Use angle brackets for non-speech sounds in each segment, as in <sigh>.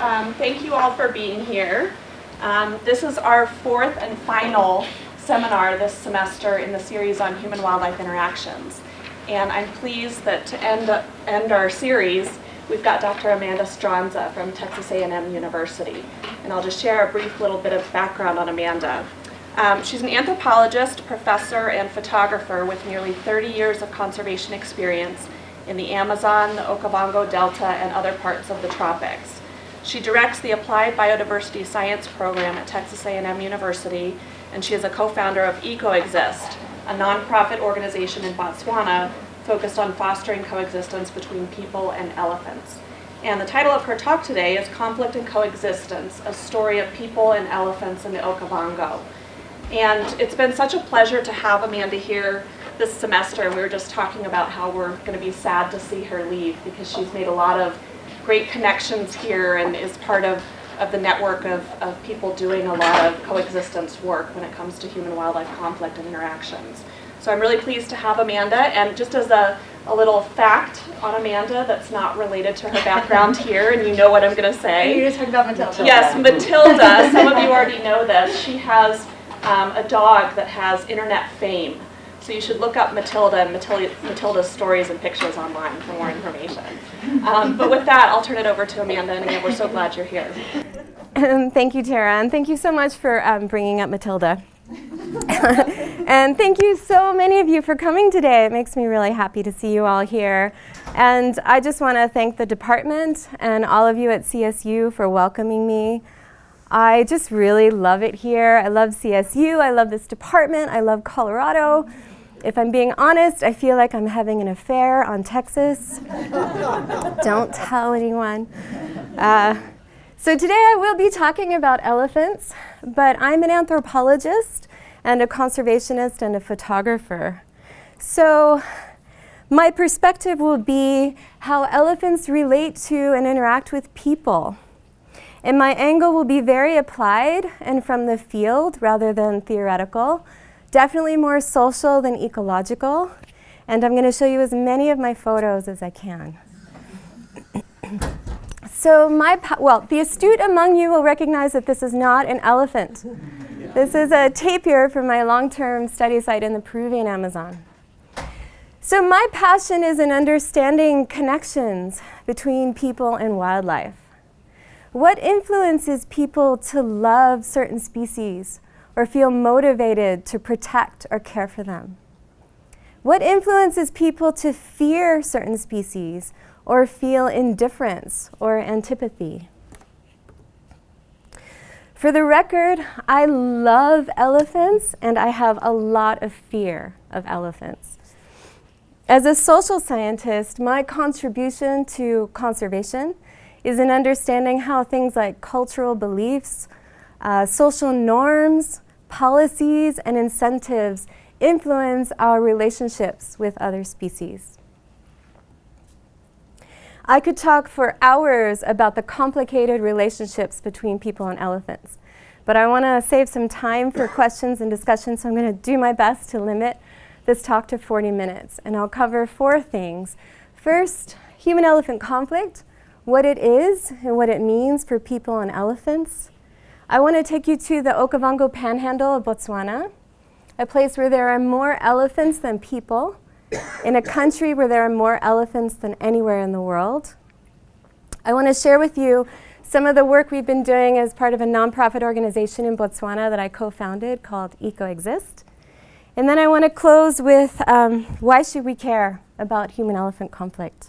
Um, thank you all for being here. Um, this is our fourth and final seminar this semester in the series on human-wildlife interactions. And I'm pleased that to end, end our series, we've got Dr. Amanda Stronza from Texas A&M University. And I'll just share a brief little bit of background on Amanda. Um, she's an anthropologist, professor, and photographer with nearly 30 years of conservation experience in the Amazon, the Okavango Delta, and other parts of the tropics. She directs the Applied Biodiversity Science program at Texas A&M University, and she is a co-founder of EcoExist, a nonprofit organization in Botswana focused on fostering coexistence between people and elephants. And the title of her talk today is Conflict and Coexistence, a story of people and elephants in the Okavango. And it's been such a pleasure to have Amanda here this semester. We were just talking about how we're going to be sad to see her leave because she's made a lot of great connections here and is part of, of the network of, of people doing a lot of coexistence work when it comes to human-wildlife conflict and interactions. So I'm really pleased to have Amanda, and just as a, a little fact on Amanda that's not related to her background <laughs> here, and you know what I'm going to say. You're talking about Matilda. Yes, Matilda, some of you already know this. She has um, a dog that has internet fame. So you should look up Matilda and Matilda, Matilda's stories and pictures online for more information. Um, but with that, I'll turn it over to Amanda, and again, we're so glad you're here. thank you, Tara, and thank you so much for um, bringing up Matilda. <laughs> and thank you so many of you for coming today. It makes me really happy to see you all here. And I just want to thank the department and all of you at CSU for welcoming me. I just really love it here. I love CSU, I love this department, I love Colorado. If I'm being honest, I feel like I'm having an affair on Texas. <laughs> Don't tell anyone. Uh, so today I will be talking about elephants, but I'm an anthropologist and a conservationist and a photographer. So my perspective will be how elephants relate to and interact with people. And my angle will be very applied and from the field rather than theoretical, definitely more social than ecological. And I'm going to show you as many of my photos as I can. <coughs> so my, well, the astute among you will recognize that this is not an elephant. This is a tapir from my long-term study site in the Peruvian Amazon. So my passion is in understanding connections between people and wildlife. What influences people to love certain species or feel motivated to protect or care for them? What influences people to fear certain species or feel indifference or antipathy? For the record, I love elephants and I have a lot of fear of elephants. As a social scientist, my contribution to conservation is in understanding how things like cultural beliefs, uh, social norms, policies, and incentives influence our relationships with other species. I could talk for hours about the complicated relationships between people and elephants, but I want to save some time for questions and discussion, so I'm going to do my best to limit this talk to 40 minutes, and I'll cover four things. First, human-elephant conflict, what it is and what it means for people and elephants. I want to take you to the Okavango Panhandle of Botswana, a place where there are more elephants than people, in a country where there are more elephants than anywhere in the world. I want to share with you some of the work we've been doing as part of a nonprofit organization in Botswana that I co-founded called EcoExist. And then I want to close with um, why should we care about human-elephant conflict?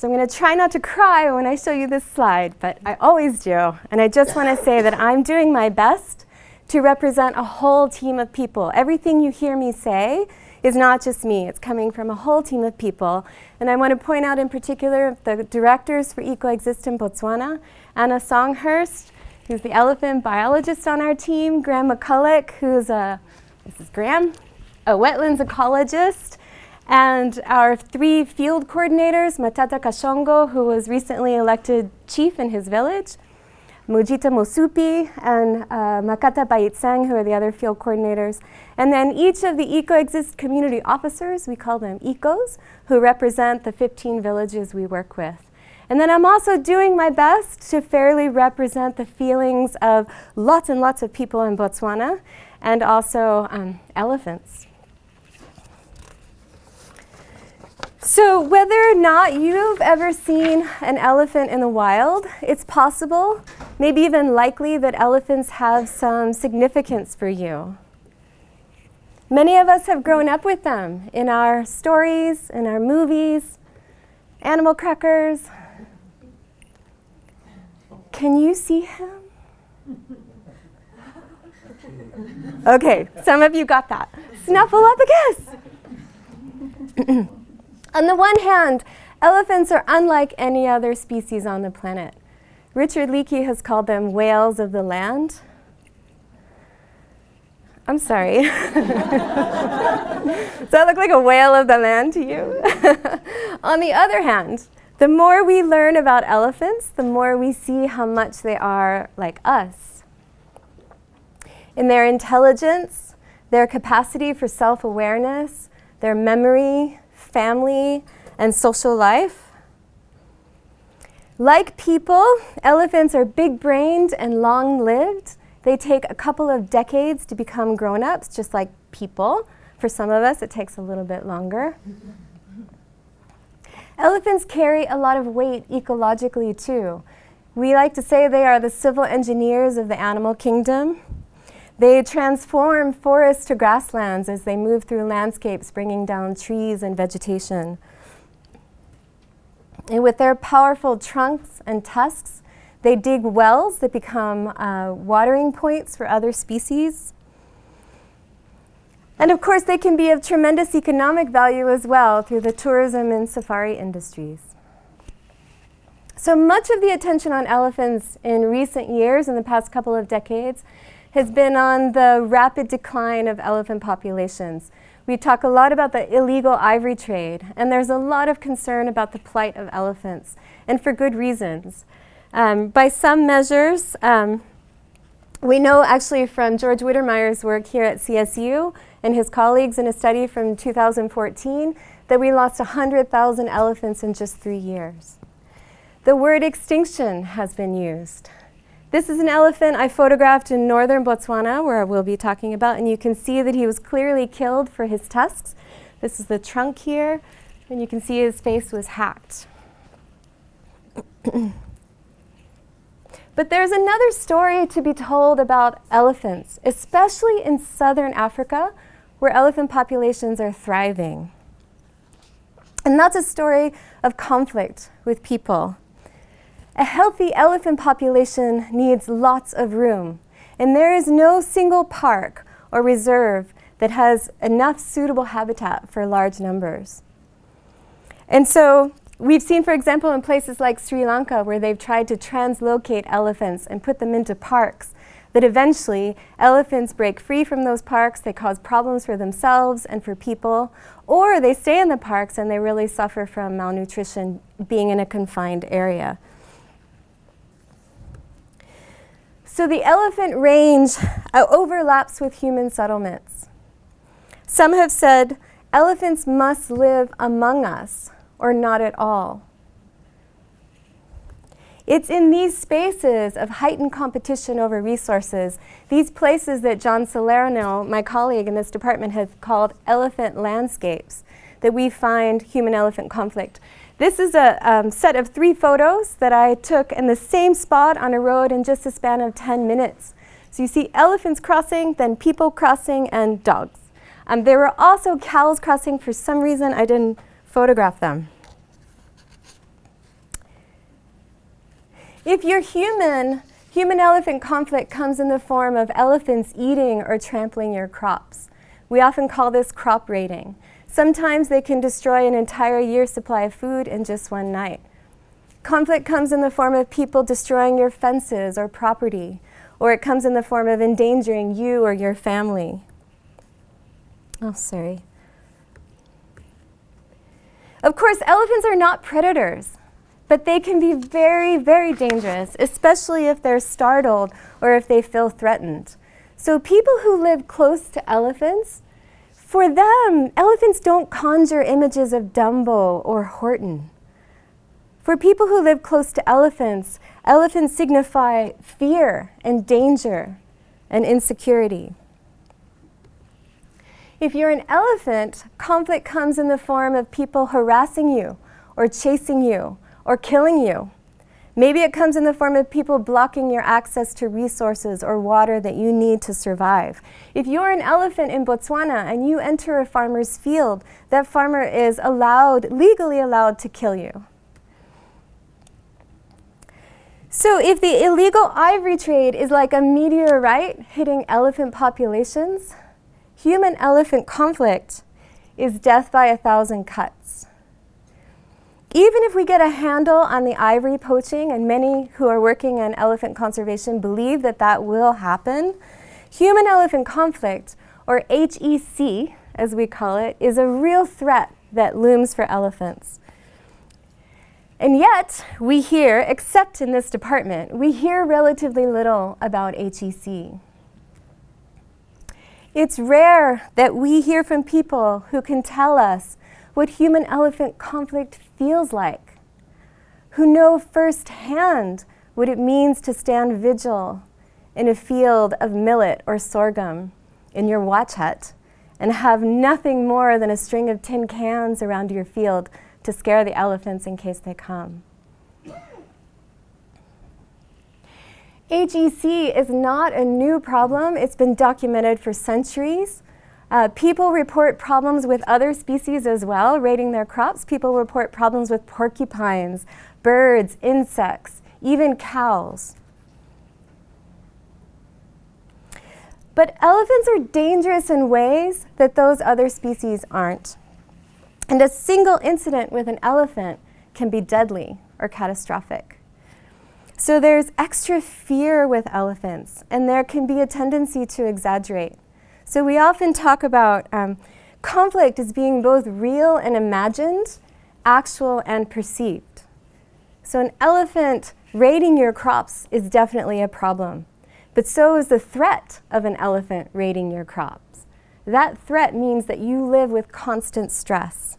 So I'm going to try not to cry when I show you this slide, but I always do. And I just want to say that I'm doing my best to represent a whole team of people. Everything you hear me say is not just me. It's coming from a whole team of people. And I want to point out in particular the directors for EcoExist in Botswana, Anna Songhurst, who's the elephant biologist on our team, Graham McCulloch, who's a, this is Graham, a wetlands ecologist, and our three field coordinators, Matata Kashongo, who was recently elected chief in his village, Mujita Mosupi and uh, Makata Baitsang, who are the other field coordinators. And then each of the EcoExist community officers, we call them ECOs, who represent the 15 villages we work with. And then I'm also doing my best to fairly represent the feelings of lots and lots of people in Botswana and also um, elephants. So, whether or not you've ever seen an elephant in the wild, it's possible, maybe even likely, that elephants have some significance for you. Many of us have grown up with them in our stories, in our movies, animal crackers. Can you see him? Okay, some of you got that. Snuffle up a kiss. <clears throat> On the one hand, elephants are unlike any other species on the planet. Richard Leakey has called them whales of the land. I'm sorry. <laughs> Does that look like a whale of the land to you? <laughs> On the other hand, the more we learn about elephants, the more we see how much they are like us. In their intelligence, their capacity for self awareness, their memory, family, and social life. Like people, elephants are big brained and long lived. They take a couple of decades to become grown ups, just like people. For some of us, it takes a little bit longer. Elephants carry a lot of weight ecologically, too. We like to say they are the civil engineers of the animal kingdom. They transform forests to grasslands as they move through landscapes, bringing down trees and vegetation. And with their powerful trunks and tusks, they dig wells that become uh, watering points for other species. And of course, they can be of tremendous economic value as well through the tourism and safari industries. So much of the attention on elephants in recent years, in the past couple of decades, has been on the rapid decline of elephant populations. We talk a lot about the illegal ivory trade, and there's a lot of concern about the plight of elephants, and for good reasons. Um, by some measures, um, we know actually from George Wittemyer's work here at CSU and his colleagues in a study from 2014 that we lost 100,000 elephants in just three years. The word extinction has been used. This is an elephant I photographed in northern Botswana, where I will be talking about, and you can see that he was clearly killed for his tusks. This is the trunk here, and you can see his face was hacked. but there's another story to be told about elephants, especially in southern Africa, where elephant populations are thriving. And that's a story of conflict with people. A healthy elephant population needs lots of room, and there is no single park or reserve that has enough suitable habitat for large numbers. And so we've seen, for example, in places like Sri Lanka, where they've tried to translocate elephants and put them into parks, that eventually elephants break free from those parks, they cause problems for themselves and for people, or they stay in the parks and they really suffer from malnutrition being in a confined area. So the elephant range uh, overlaps with human settlements. Some have said elephants must live among us or not at all. It's in these spaces of heightened competition over resources, these places that John Salerno, my colleague in this department, has called elephant landscapes, that we find human elephant conflict. This is a um, set of three photos that I took in the same spot on a road in just a span of 10 minutes. So you see elephants crossing, then people crossing, and dogs. Um, there were also cows crossing. For some reason, I didn't photograph them. If you're human, human-elephant conflict comes in the form of elephants eating or trampling your crops. We often call this crop raiding. Sometimes they can destroy an entire year's supply of food in just one night. Conflict comes in the form of people destroying your fences or property, or it comes in the form of endangering you or your family. Oh, sorry. Of course, elephants are not predators, but they can be very, very dangerous, especially if they're startled or if they feel threatened. So people who live close to elephants for them, elephants don't conjure images of Dumbo or Horton. For people who live close to elephants, elephants signify fear and danger and insecurity. If you're an elephant, conflict comes in the form of people harassing you or chasing you or killing you. Maybe it comes in the form of people blocking your access to resources or water that you need to survive. If you're an elephant in Botswana and you enter a farmer's field, that farmer is allowed, legally allowed to kill you. So if the illegal ivory trade is like a meteorite hitting elephant populations, human-elephant conflict is death by a thousand cuts. Even if we get a handle on the ivory poaching, and many who are working on elephant conservation believe that that will happen, human-elephant conflict, or HEC as we call it, is a real threat that looms for elephants. And yet, we hear, except in this department, we hear relatively little about HEC. It's rare that we hear from people who can tell us what human-elephant conflict feels like, who know firsthand what it means to stand vigil in a field of millet or sorghum in your watch hut and have nothing more than a string of tin cans around your field to scare the elephants in case they come. HEC is not a new problem. It's been documented for centuries. Uh, people report problems with other species as well, raiding their crops. People report problems with porcupines, birds, insects, even cows. But elephants are dangerous in ways that those other species aren't. And a single incident with an elephant can be deadly or catastrophic. So there's extra fear with elephants, and there can be a tendency to exaggerate. So we often talk about um, conflict as being both real and imagined, actual and perceived. So an elephant raiding your crops is definitely a problem, but so is the threat of an elephant raiding your crops. That threat means that you live with constant stress.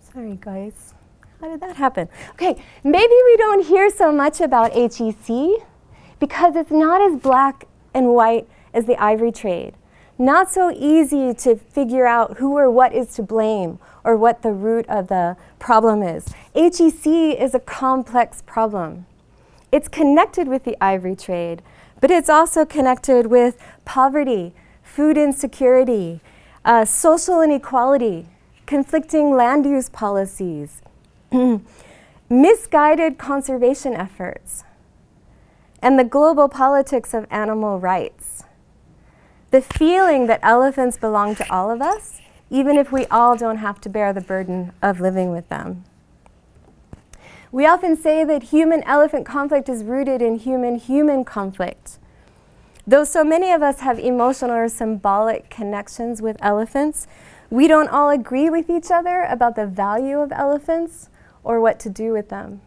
Sorry, guys. How did that happen? Okay, maybe we don't hear so much about HEC because it's not as black and white as the ivory trade. Not so easy to figure out who or what is to blame or what the root of the problem is. HEC is a complex problem. It's connected with the ivory trade, but it's also connected with poverty, food insecurity, uh, social inequality, conflicting land use policies, <clears throat> misguided conservation efforts, and the global politics of animal rights. The feeling that elephants belong to all of us, even if we all don't have to bear the burden of living with them. We often say that human-elephant conflict is rooted in human-human conflict. Though so many of us have emotional or symbolic connections with elephants, we don't all agree with each other about the value of elephants or what to do with them.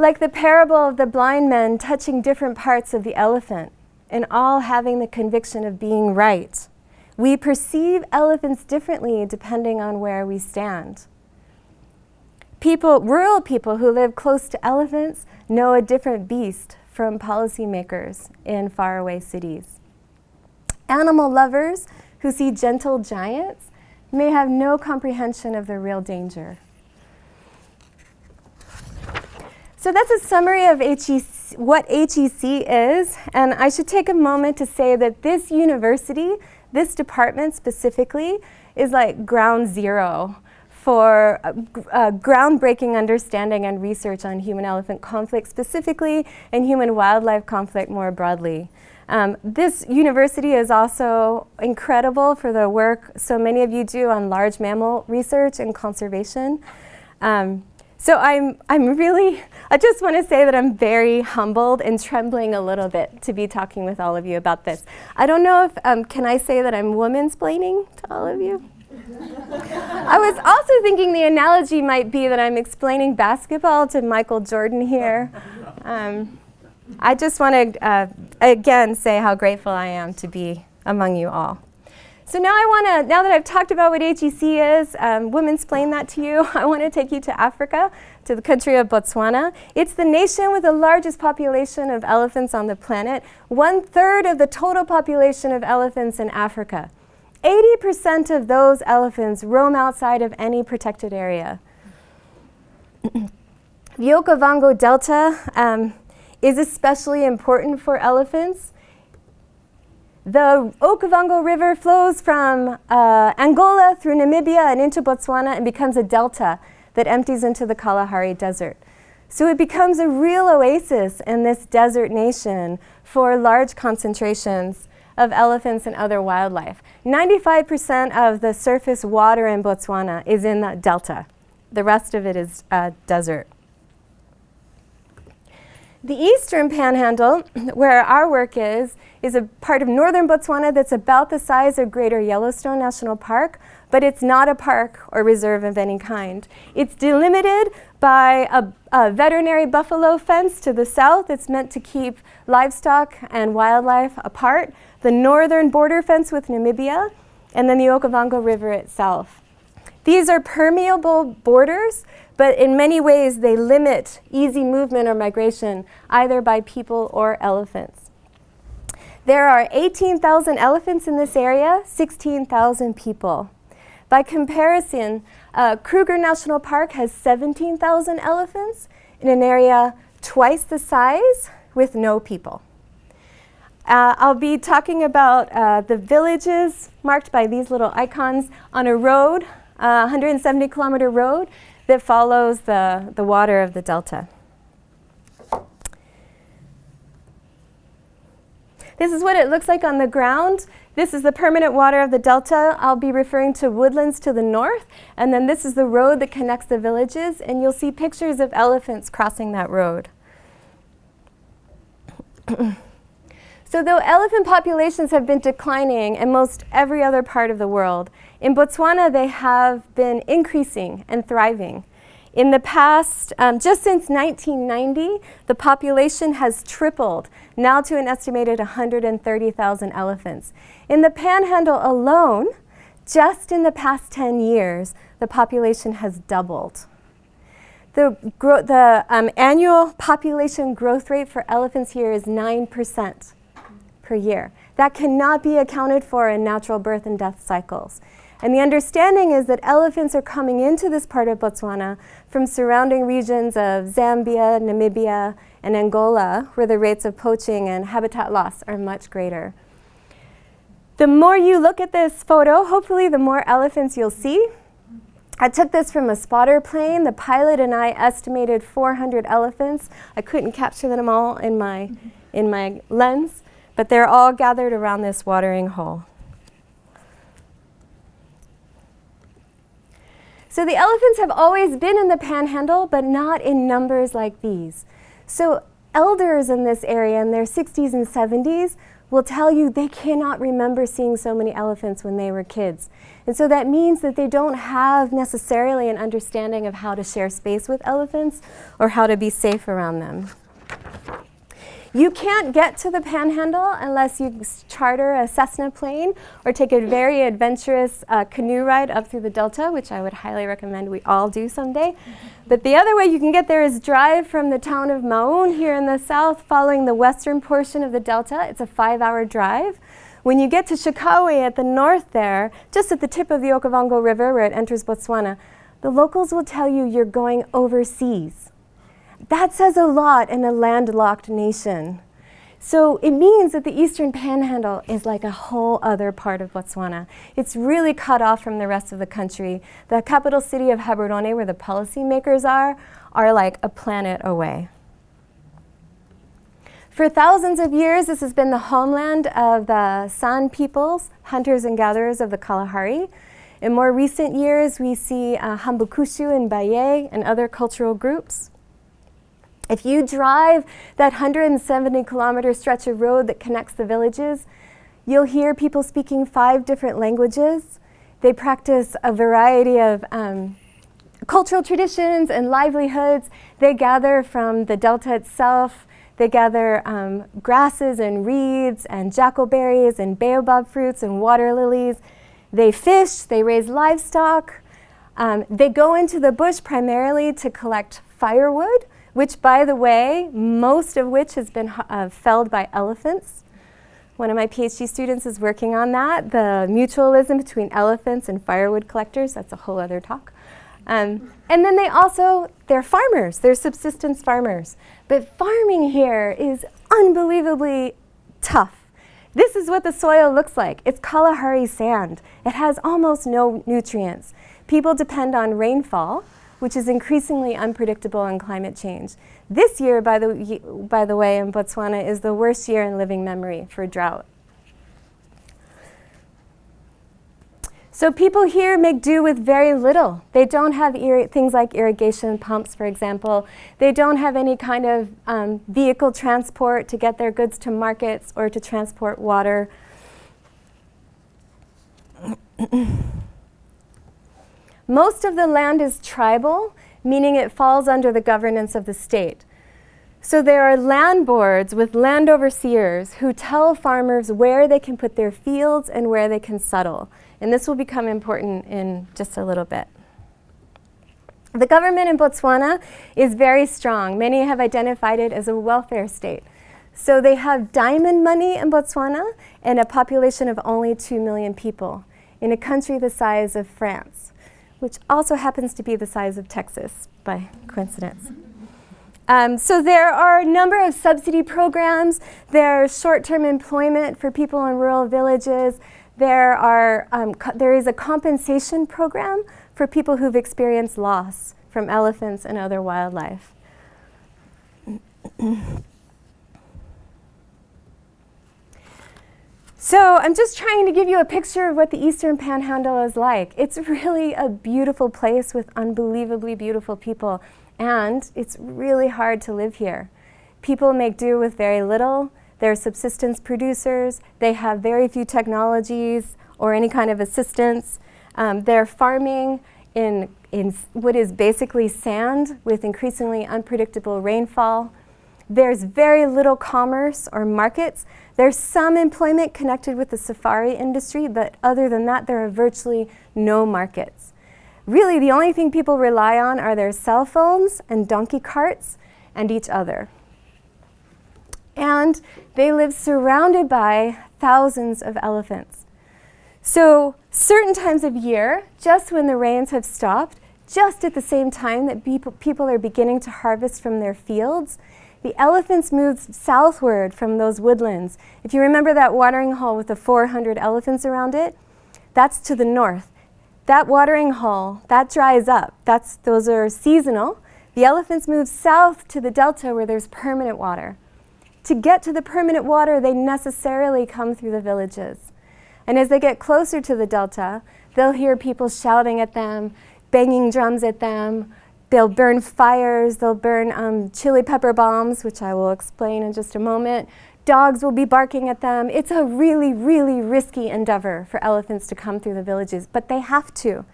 Like the parable of the blind men touching different parts of the elephant and all having the conviction of being right, we perceive elephants differently depending on where we stand. People, rural people who live close to elephants know a different beast from policymakers in faraway cities. Animal lovers who see gentle giants may have no comprehension of the real danger. So that's a summary of HEC, what HEC is, and I should take a moment to say that this university, this department specifically, is like ground zero for uh, uh, groundbreaking understanding and research on human-elephant conflict specifically and human-wildlife conflict more broadly. Um, this university is also incredible for the work so many of you do on large mammal research and conservation. Um, so I'm, I'm really, I just want to say that I'm very humbled and trembling a little bit to be talking with all of you about this. I don't know if, um, can I say that I'm woman-splaining to all of you? I was also thinking the analogy might be that I'm explaining basketball to Michael Jordan here. Um, I just want to, uh, again, say how grateful I am to be among you all. So now I want to, now that I've talked about what HEC is, um, women's explain that to you, <laughs> I want to take you to Africa, to the country of Botswana. It's the nation with the largest population of elephants on the planet, one third of the total population of elephants in Africa. 80% of those elephants roam outside of any protected area. <clears throat> the Okavango Delta um, is especially important for elephants. The Okavango River flows from uh, Angola through Namibia and into Botswana and becomes a delta that empties into the Kalahari Desert. So it becomes a real oasis in this desert nation for large concentrations of elephants and other wildlife. 95% of the surface water in Botswana is in the delta. The rest of it is uh, desert. The eastern panhandle, <clears throat> where our work is, is a part of northern Botswana that's about the size of Greater Yellowstone National Park, but it's not a park or reserve of any kind. It's delimited by a, a veterinary buffalo fence to the south. It's meant to keep livestock and wildlife apart. The northern border fence with Namibia, and then the Okavango River itself. These are permeable borders but in many ways they limit easy movement or migration either by people or elephants. There are 18,000 elephants in this area, 16,000 people. By comparison, uh, Kruger National Park has 17,000 elephants in an area twice the size with no people. Uh, I'll be talking about uh, the villages marked by these little icons on a road, uh, 170 kilometer road that follows the, the water of the delta. This is what it looks like on the ground. This is the permanent water of the delta. I'll be referring to woodlands to the north. And then this is the road that connects the villages. And you'll see pictures of elephants crossing that road. <coughs> so though elephant populations have been declining in most every other part of the world, in Botswana, they have been increasing and thriving. In the past, um, just since 1990, the population has tripled, now to an estimated 130,000 elephants. In the panhandle alone, just in the past 10 years, the population has doubled. The, the um, annual population growth rate for elephants here is 9% per year. That cannot be accounted for in natural birth and death cycles. And the understanding is that elephants are coming into this part of Botswana from surrounding regions of Zambia, Namibia, and Angola, where the rates of poaching and habitat loss are much greater. The more you look at this photo, hopefully the more elephants you'll see. I took this from a spotter plane. The pilot and I estimated 400 elephants. I couldn't capture them all in my, in my lens, but they're all gathered around this watering hole. So the elephants have always been in the panhandle, but not in numbers like these. So elders in this area in their 60s and 70s will tell you they cannot remember seeing so many elephants when they were kids. And so that means that they don't have necessarily an understanding of how to share space with elephants or how to be safe around them. You can't get to the panhandle unless you charter a Cessna plane or take a very adventurous uh, canoe ride up through the delta, which I would highly recommend we all do someday. But the other way you can get there is drive from the town of Maun here in the south, following the western portion of the delta. It's a five hour drive. When you get to Shakawe at the north there, just at the tip of the Okavango River where it enters Botswana, the locals will tell you you're going overseas. That says a lot in a landlocked nation. So it means that the Eastern Panhandle is like a whole other part of Botswana. It's really cut off from the rest of the country. The capital city of Gaborone, where the policymakers are, are like a planet away. For thousands of years, this has been the homeland of the San peoples, hunters and gatherers of the Kalahari. In more recent years, we see uh, Hambukushu and Bayei and other cultural groups. If you drive that 170 kilometer stretch of road that connects the villages, you'll hear people speaking five different languages. They practice a variety of um, cultural traditions and livelihoods. They gather from the delta itself. They gather um, grasses and reeds and jackalberries and baobab fruits and water lilies. They fish, they raise livestock. Um, they go into the bush primarily to collect firewood, which, by the way, most of which has been uh, felled by elephants. One of my PhD students is working on that, the mutualism between elephants and firewood collectors. That's a whole other talk. Um, and then they also, they're farmers, they're subsistence farmers. But farming here is unbelievably tough. This is what the soil looks like. It's Kalahari sand. It has almost no nutrients. People depend on rainfall, which is increasingly unpredictable in climate change. This year, by the, by the way, in Botswana is the worst year in living memory for drought. So people here make do with very little. They don't have things like irrigation pumps, for example. They don't have any kind of um, vehicle transport to get their goods to markets or to transport water. <clears throat> Most of the land is tribal, meaning it falls under the governance of the state. So there are land boards with land overseers who tell farmers where they can put their fields and where they can settle. And this will become important in just a little bit. The government in Botswana is very strong. Many have identified it as a welfare state. So they have diamond money in Botswana and a population of only 2 million people in a country the size of France, which also happens to be the size of Texas by coincidence. Um, so there are a number of subsidy programs. There's short-term employment for people in rural villages. There, are, um, there is a compensation program for people who've experienced loss from elephants and other wildlife. So I'm just trying to give you a picture of what the Eastern Panhandle is like. It's <laughs> really a beautiful place with unbelievably beautiful people, and it's really hard to live here. People make do with very little. They're subsistence producers. They have very few technologies or any kind of assistance. Um, they're farming in, in what is basically sand with increasingly unpredictable rainfall. There's very little commerce or markets. There's some employment connected with the safari industry, but other than that, there are virtually no markets. Really, the only thing people rely on are their cell phones and donkey carts and each other and they live surrounded by thousands of elephants. So certain times of year, just when the rains have stopped, just at the same time that people, people are beginning to harvest from their fields, the elephants move southward from those woodlands. If you remember that watering hole with the 400 elephants around it, that's to the north. That watering hole, that dries up. That's, those are seasonal. The elephants move south to the delta where there's permanent water. To get to the permanent water, they necessarily come through the villages. And as they get closer to the delta, they'll hear people shouting at them, banging drums at them. They'll burn fires, they'll burn um, chili pepper bombs, which I will explain in just a moment. Dogs will be barking at them. It's a really, really risky endeavor for elephants to come through the villages, but they have to.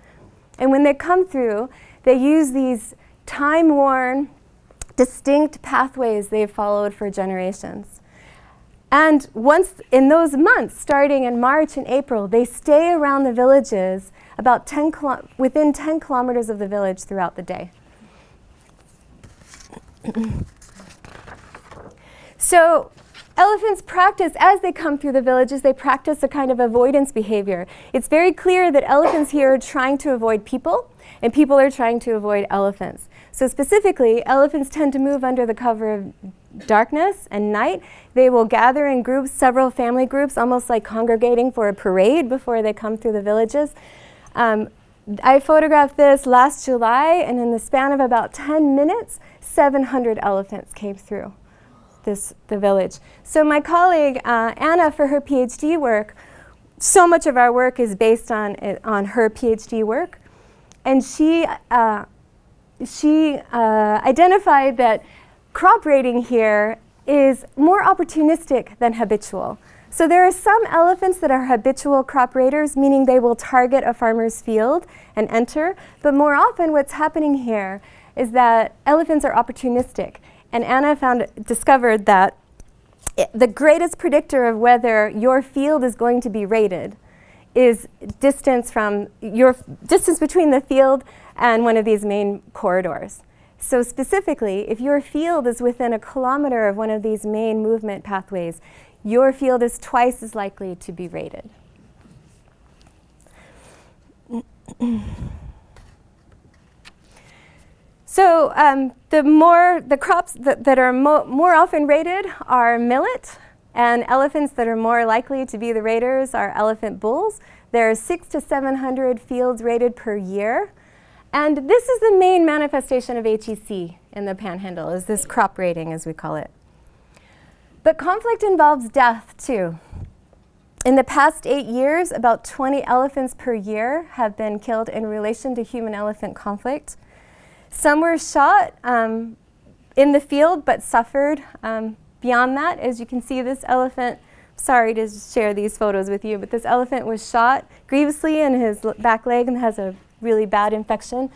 And when they come through, they use these time-worn, distinct pathways they've followed for generations. And once in those months, starting in March and April, they stay around the villages about 10 within 10 kilometers of the village throughout the day. So elephants practice, as they come through the villages, they practice a kind of avoidance behavior. It's very clear that elephants here are trying to avoid people, and people are trying to avoid elephants. So specifically, elephants tend to move under the cover of darkness and night. They will gather in groups, several family groups, almost like congregating for a parade before they come through the villages. Um, I photographed this last July, and in the span of about 10 minutes, 700 elephants came through this, the village. So my colleague, uh, Anna, for her PhD work, so much of our work is based on, on her PhD work. And she uh, she uh, identified that crop raiding here is more opportunistic than habitual. So there are some elephants that are habitual crop raiders, meaning they will target a farmer's field and enter. But more often what's happening here is that elephants are opportunistic. And Anna found, discovered that it, the greatest predictor of whether your field is going to be raided is distance from your distance between the field and one of these main corridors. So specifically, if your field is within a kilometer of one of these main movement pathways, your field is twice as likely to be raided. so um, the more the crops that, that are mo more often raided are millet, and elephants that are more likely to be the raiders are elephant bulls. There are six to 700 fields raided per year. And this is the main manifestation of HEC in the panhandle, is this crop raiding, as we call it. But conflict involves death, too. In the past eight years, about 20 elephants per year have been killed in relation to human-elephant conflict. Some were shot um, in the field but suffered um, beyond that. As you can see, this elephant, sorry to share these photos with you, but this elephant was shot grievously in his back leg and has a really bad infection.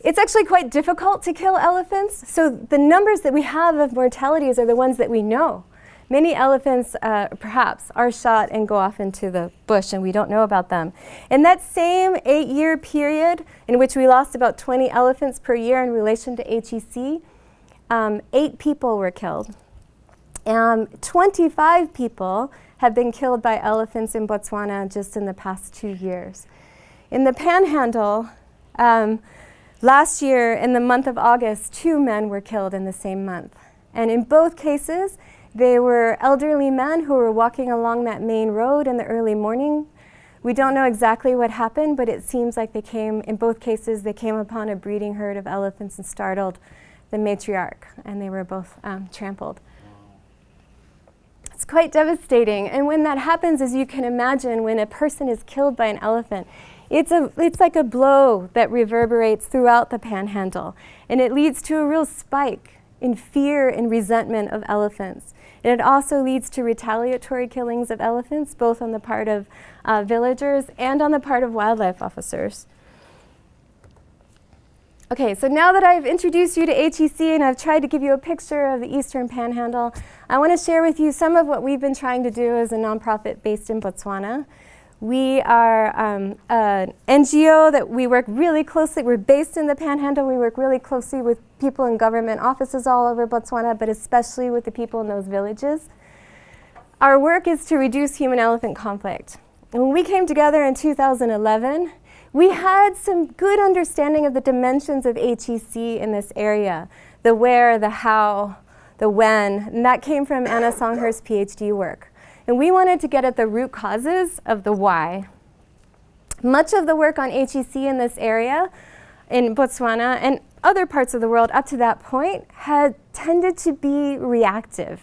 It's actually quite difficult to kill elephants, so the numbers that we have of mortalities are the ones that we know. Many elephants, uh, perhaps, are shot and go off into the bush and we don't know about them. In that same eight-year period in which we lost about 20 elephants per year in relation to HEC, um, eight people were killed. Um, 25 people have been killed by elephants in Botswana just in the past two years. In the Panhandle, um, last year in the month of August, two men were killed in the same month. And in both cases, they were elderly men who were walking along that main road in the early morning. We don't know exactly what happened, but it seems like they came, in both cases, they came upon a breeding herd of elephants and startled the matriarch, and they were both um, trampled. It's quite devastating. And when that happens, as you can imagine, when a person is killed by an elephant, it's, a, it's like a blow that reverberates throughout the panhandle, and it leads to a real spike in fear and resentment of elephants. And it also leads to retaliatory killings of elephants, both on the part of uh, villagers and on the part of wildlife officers. Okay, so now that I've introduced you to HEC and I've tried to give you a picture of the Eastern Panhandle, I want to share with you some of what we've been trying to do as a nonprofit based in Botswana. We are um, an NGO that we work really closely, we're based in the Panhandle, we work really closely with people in government offices all over Botswana, but especially with the people in those villages. Our work is to reduce human-elephant conflict. When we came together in 2011, we had some good understanding of the dimensions of HEC in this area, the where, the how, the when, and that came from Anna Songhurst's PhD work. And we wanted to get at the root causes of the why. Much of the work on HEC in this area, in Botswana and other parts of the world up to that point, had tended to be reactive.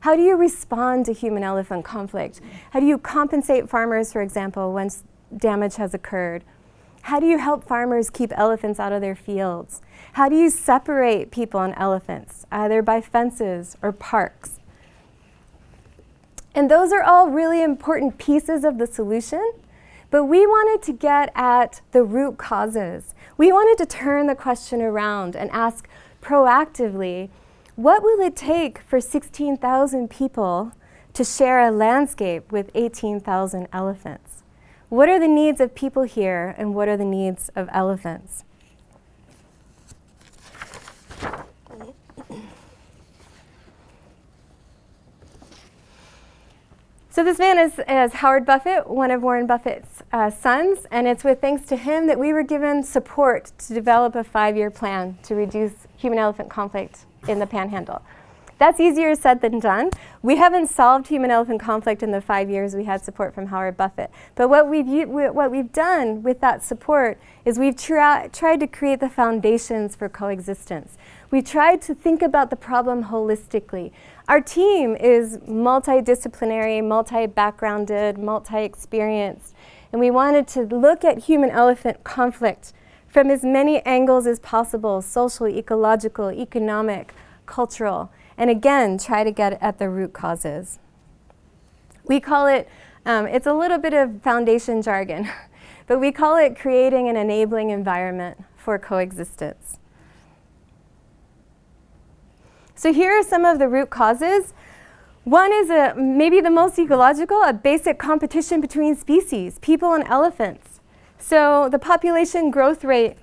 How do you respond to human-elephant conflict? How do you compensate farmers, for example, once damage has occurred? How do you help farmers keep elephants out of their fields? How do you separate people and elephants, either by fences or parks? And those are all really important pieces of the solution. But we wanted to get at the root causes. We wanted to turn the question around and ask proactively, what will it take for 16,000 people to share a landscape with 18,000 elephants? What are the needs of people here and what are the needs of elephants? So this man is, is, Howard Buffett, one of Warren Buffett's uh, sons, and it's with thanks to him that we were given support to develop a five-year plan to reduce human-elephant conflict in the Panhandle. That's easier said than done. We haven't solved human-elephant conflict in the five years we had support from Howard Buffett. But what we've, what we've done with that support is we've tried to create the foundations for coexistence. We tried to think about the problem holistically. Our team is multidisciplinary, multi-backgrounded, multi-experienced, and we wanted to look at human-elephant conflict from as many angles as possible, social, ecological, economic, cultural, and again, try to get at the root causes. We call it, um, it's a little bit of foundation jargon, <laughs> but we call it creating an enabling environment for coexistence. So here are some of the root causes. One is a, maybe the most ecological, a basic competition between species, people and elephants. So the population growth rate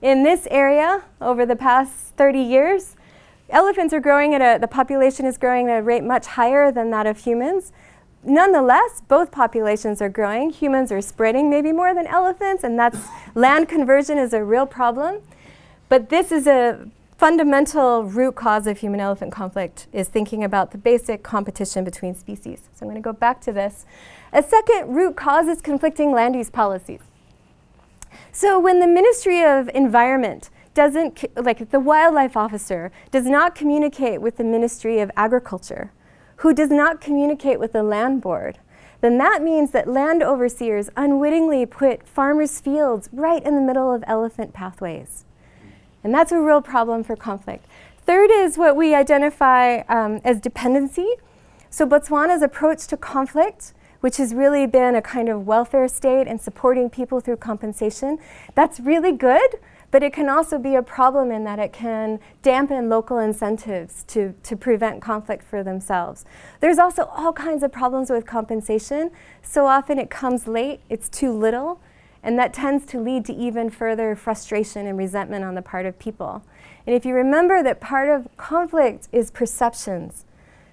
in this area over the past 30 years, elephants are growing at a, the population is growing at a rate much higher than that of humans. Nonetheless, both populations are growing. Humans are spreading maybe more than elephants, and that's land conversion is a real problem. But this is a fundamental root cause of human-elephant conflict is thinking about the basic competition between species. So I'm going to go back to this. A second root cause is conflicting land use policies. So when the Ministry of Environment doesn't, like the wildlife officer, does not communicate with the Ministry of Agriculture, who does not communicate with the land board, then that means that land overseers unwittingly put farmers' fields right in the middle of elephant pathways. And that's a real problem for conflict. Third is what we identify um, as dependency. So Botswana's approach to conflict, which has really been a kind of welfare state and supporting people through compensation, that's really good, but it can also be a problem in that it can dampen local incentives to, to prevent conflict for themselves. There's also all kinds of problems with compensation. So often it comes late, it's too little, and that tends to lead to even further frustration and resentment on the part of people. And if you remember that part of conflict is perceptions,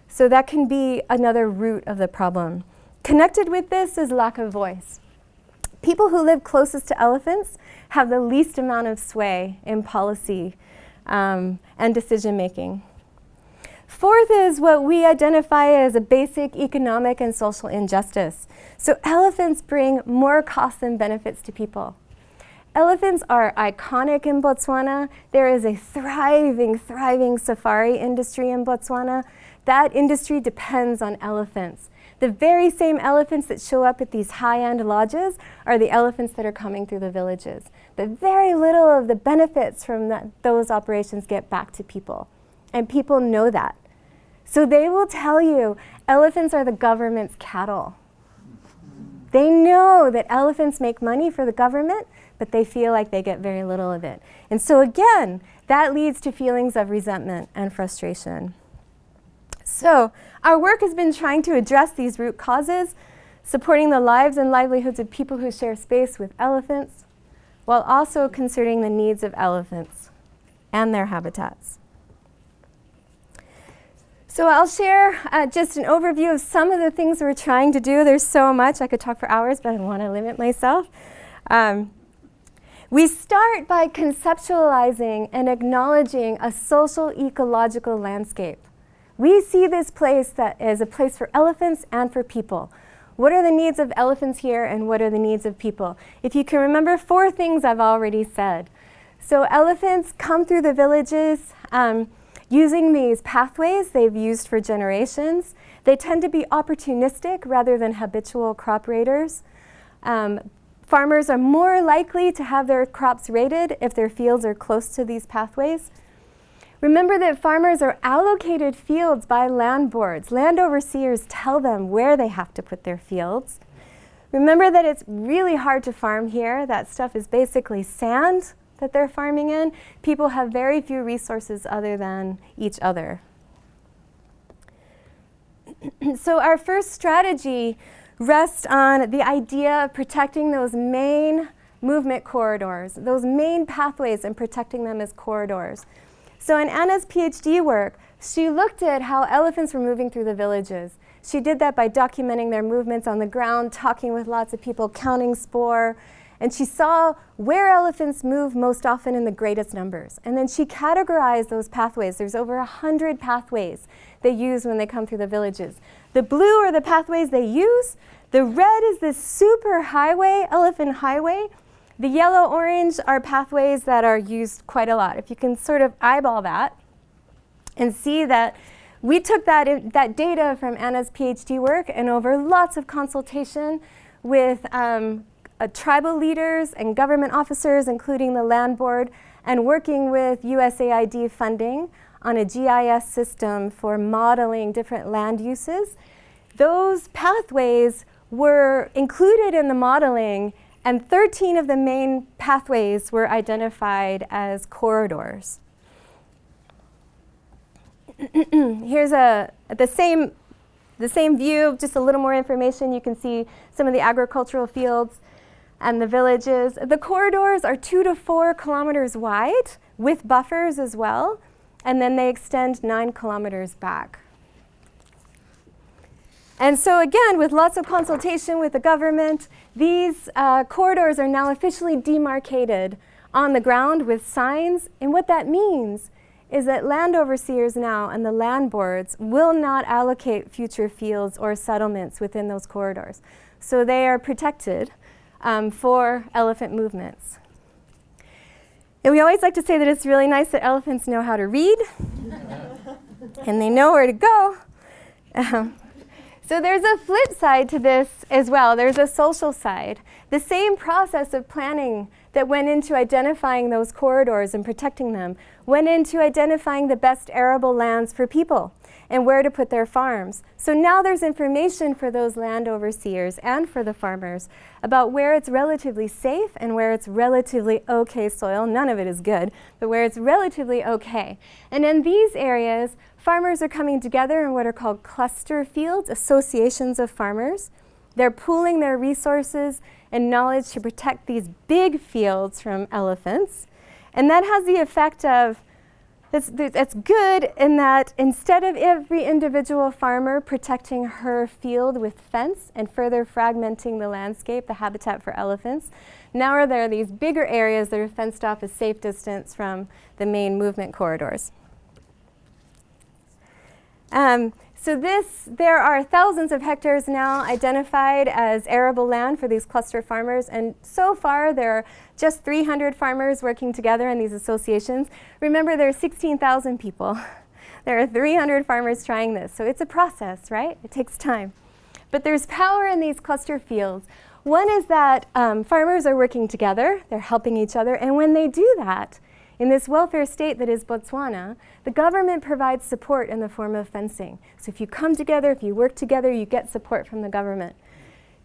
so that can be another root of the problem. Connected with this is lack of voice. People who live closest to elephants have the least amount of sway in policy um, and decision making. Fourth is what we identify as a basic economic and social injustice. So elephants bring more costs and benefits to people. Elephants are iconic in Botswana. There is a thriving, thriving safari industry in Botswana. That industry depends on elephants. The very same elephants that show up at these high-end lodges are the elephants that are coming through the villages. But very little of the benefits from that, those operations get back to people. And people know that. So they will tell you elephants are the government's cattle. They know that elephants make money for the government, but they feel like they get very little of it. And so again, that leads to feelings of resentment and frustration. So our work has been trying to address these root causes, supporting the lives and livelihoods of people who share space with elephants, while also considering the needs of elephants and their habitats. So I'll share uh, just an overview of some of the things we're trying to do. There's so much. I could talk for hours, but I want to limit myself. Um, we start by conceptualizing and acknowledging a social ecological landscape. We see this place that is a place for elephants and for people. What are the needs of elephants here and what are the needs of people? If you can remember four things I've already said. So elephants come through the villages, um, Using these pathways they've used for generations, they tend to be opportunistic rather than habitual crop raiders. Um, farmers are more likely to have their crops raided if their fields are close to these pathways. Remember that farmers are allocated fields by land boards. Land overseers tell them where they have to put their fields. Remember that it's really hard to farm here. That stuff is basically sand that they're farming in, people have very few resources other than each other. <clears throat> so our first strategy rests on the idea of protecting those main movement corridors, those main pathways and protecting them as corridors. So in Anna's PhD work, she looked at how elephants were moving through the villages. She did that by documenting their movements on the ground, talking with lots of people, counting spoor, and she saw where elephants move most often in the greatest numbers. And then she categorized those pathways. There's over 100 pathways they use when they come through the villages. The blue are the pathways they use. The red is this super highway, elephant highway. The yellow orange are pathways that are used quite a lot. If you can sort of eyeball that and see that we took that, that data from Anna's PhD work and over lots of consultation with um, uh, tribal leaders and government officers, including the land board, and working with USAID funding on a GIS system for modeling different land uses. Those pathways were included in the modeling and 13 of the main pathways were identified as corridors. <clears throat> Here's a, the same the same view, just a little more information. You can see some of the agricultural fields and the villages. The corridors are two to four kilometers wide with buffers as well, and then they extend nine kilometers back. And so again, with lots of consultation with the government, these uh, corridors are now officially demarcated on the ground with signs. And what that means is that land overseers now and the land boards will not allocate future fields or settlements within those corridors. So they are protected um, for elephant movements. And we always like to say that it's really nice that elephants know how to read <laughs> and they know where to go. Um, so there's a flip side to this as well. There's a social side. The same process of planning that went into identifying those corridors and protecting them went into identifying the best arable lands for people and where to put their farms. So now there's information for those land overseers and for the farmers about where it's relatively safe and where it's relatively okay soil. None of it is good, but where it's relatively okay. And in these areas, farmers are coming together in what are called cluster fields, associations of farmers. They're pooling their resources and knowledge to protect these big fields from elephants. And that has the effect of, it's, good in that instead of every individual farmer protecting her field with fence and further fragmenting the landscape, the habitat for elephants, now are there these bigger areas that are fenced off a safe distance from the main movement corridors. Um, so this, there are thousands of hectares now identified as arable land for these cluster farmers, and so far there are just 300 farmers working together in these associations. Remember, there are 16,000 people. <laughs> There are 300 farmers trying this, so it's a process, right? It takes time. But there's power in these cluster fields. One is that um, farmers are working together, they're helping each other, and when they do that, in this welfare state that is Botswana, the government provides support in the form of fencing. So if you come together, if you work together, you get support from the government.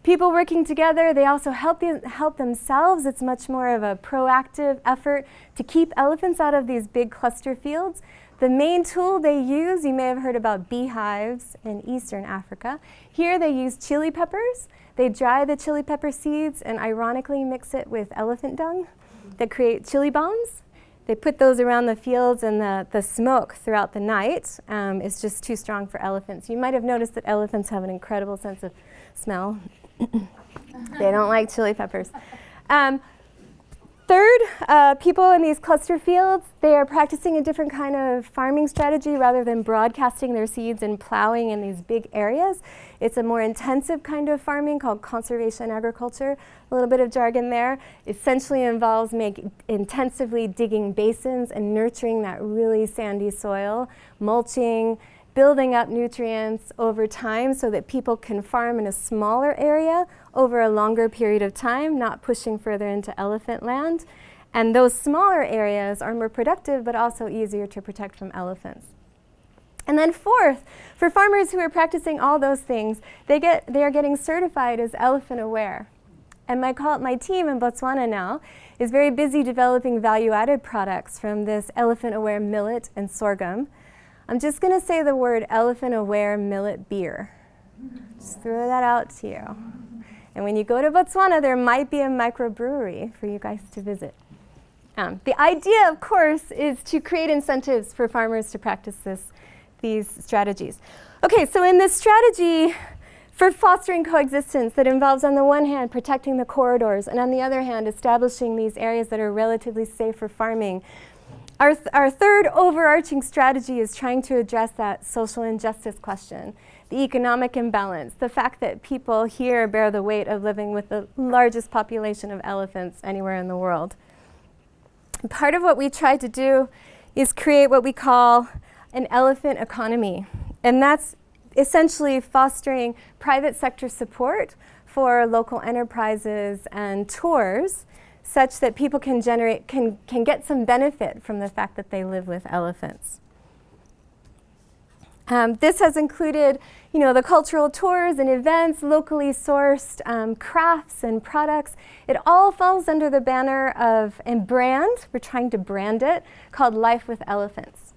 People working together, they also help, the, help themselves. It's much more of a proactive effort to keep elephants out of these big cluster fields. The main tool they use, you may have heard about beehives in Eastern Africa. Here they use chili peppers. They dry the chili pepper seeds and ironically mix it with elephant dung that create chili bombs. They put those around the fields and the, the smoke throughout the night um, is just too strong for elephants. You might have noticed that elephants have an incredible sense of smell. <coughs> they don't like chili peppers. Um, Third, uh, people in these cluster fields, they are practicing a different kind of farming strategy rather than broadcasting their seeds and plowing in these big areas. It's a more intensive kind of farming called conservation agriculture. A little bit of jargon there. Essentially involves make, intensively digging basins and nurturing that really sandy soil, mulching, building up nutrients over time so that people can farm in a smaller area over a longer period of time, not pushing further into elephant land. And those smaller areas are more productive but also easier to protect from elephants. And then fourth, for farmers who are practicing all those things, they, get, they are getting certified as elephant aware. And my, call, my team in Botswana now is very busy developing value-added products from this elephant-aware millet and sorghum. I'm just going to say the word elephant aware millet beer. Just throw that out to you. And when you go to Botswana, there might be a microbrewery for you guys to visit. Um, the idea, of course, is to create incentives for farmers to practice this, these strategies. Okay, so in this strategy for fostering coexistence that involves, on the one hand, protecting the corridors, and on the other hand, establishing these areas that are relatively safe for farming, our, th our third overarching strategy is trying to address that social injustice question, the economic imbalance, the fact that people here bear the weight of living with the largest population of elephants anywhere in the world. Part of what we try to do is create what we call an elephant economy. And that's essentially fostering private sector support for local enterprises and tours such that people can generate, can, can get some benefit from the fact that they live with elephants. Um, this has included, you know, the cultural tours and events, locally sourced um, crafts and products. It all falls under the banner of, and brand, we're trying to brand it, called Life with Elephants.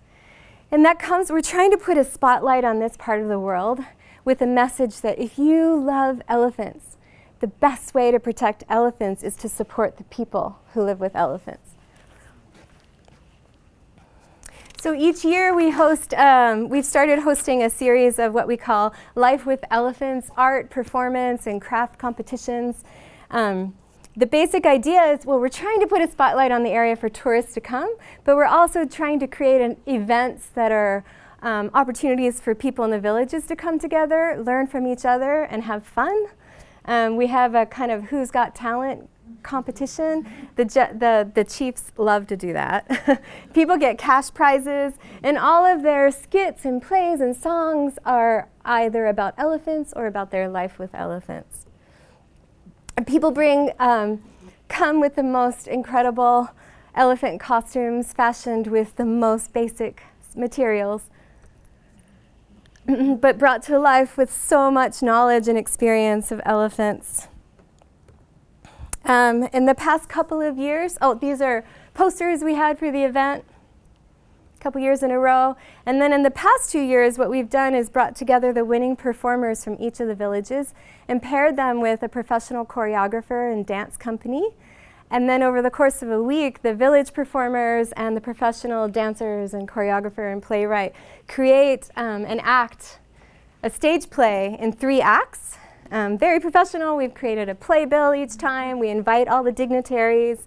And that comes, we're trying to put a spotlight on this part of the world with a message that if you love elephants, the best way to protect elephants is to support the people who live with elephants. So each year we host, um, we've started hosting a series of what we call Life with Elephants, art, performance, and craft competitions. Um, the basic idea is, well, we're trying to put a spotlight on the area for tourists to come, but we're also trying to create an, events that are um, opportunities for people in the villages to come together, learn from each other, and have fun. Um, we have a kind of who's got talent competition. The, the, the Chiefs love to do that. <laughs> People get cash prizes, and all of their skits and plays and songs are either about elephants or about their life with elephants. People bring, um, come with the most incredible elephant costumes fashioned with the most basic materials, <clears throat> but brought to life with so much knowledge and experience of elephants. Um, in the past couple of years, oh, these are posters we had for the event a couple years in a row. And then in the past two years, what we've done is brought together the winning performers from each of the villages and paired them with a professional choreographer and dance company. And then over the course of a week, the village performers and the professional dancers and choreographer and playwright create um, an act, a stage play in three acts um, very professional. We've created a playbill each time. We invite all the dignitaries.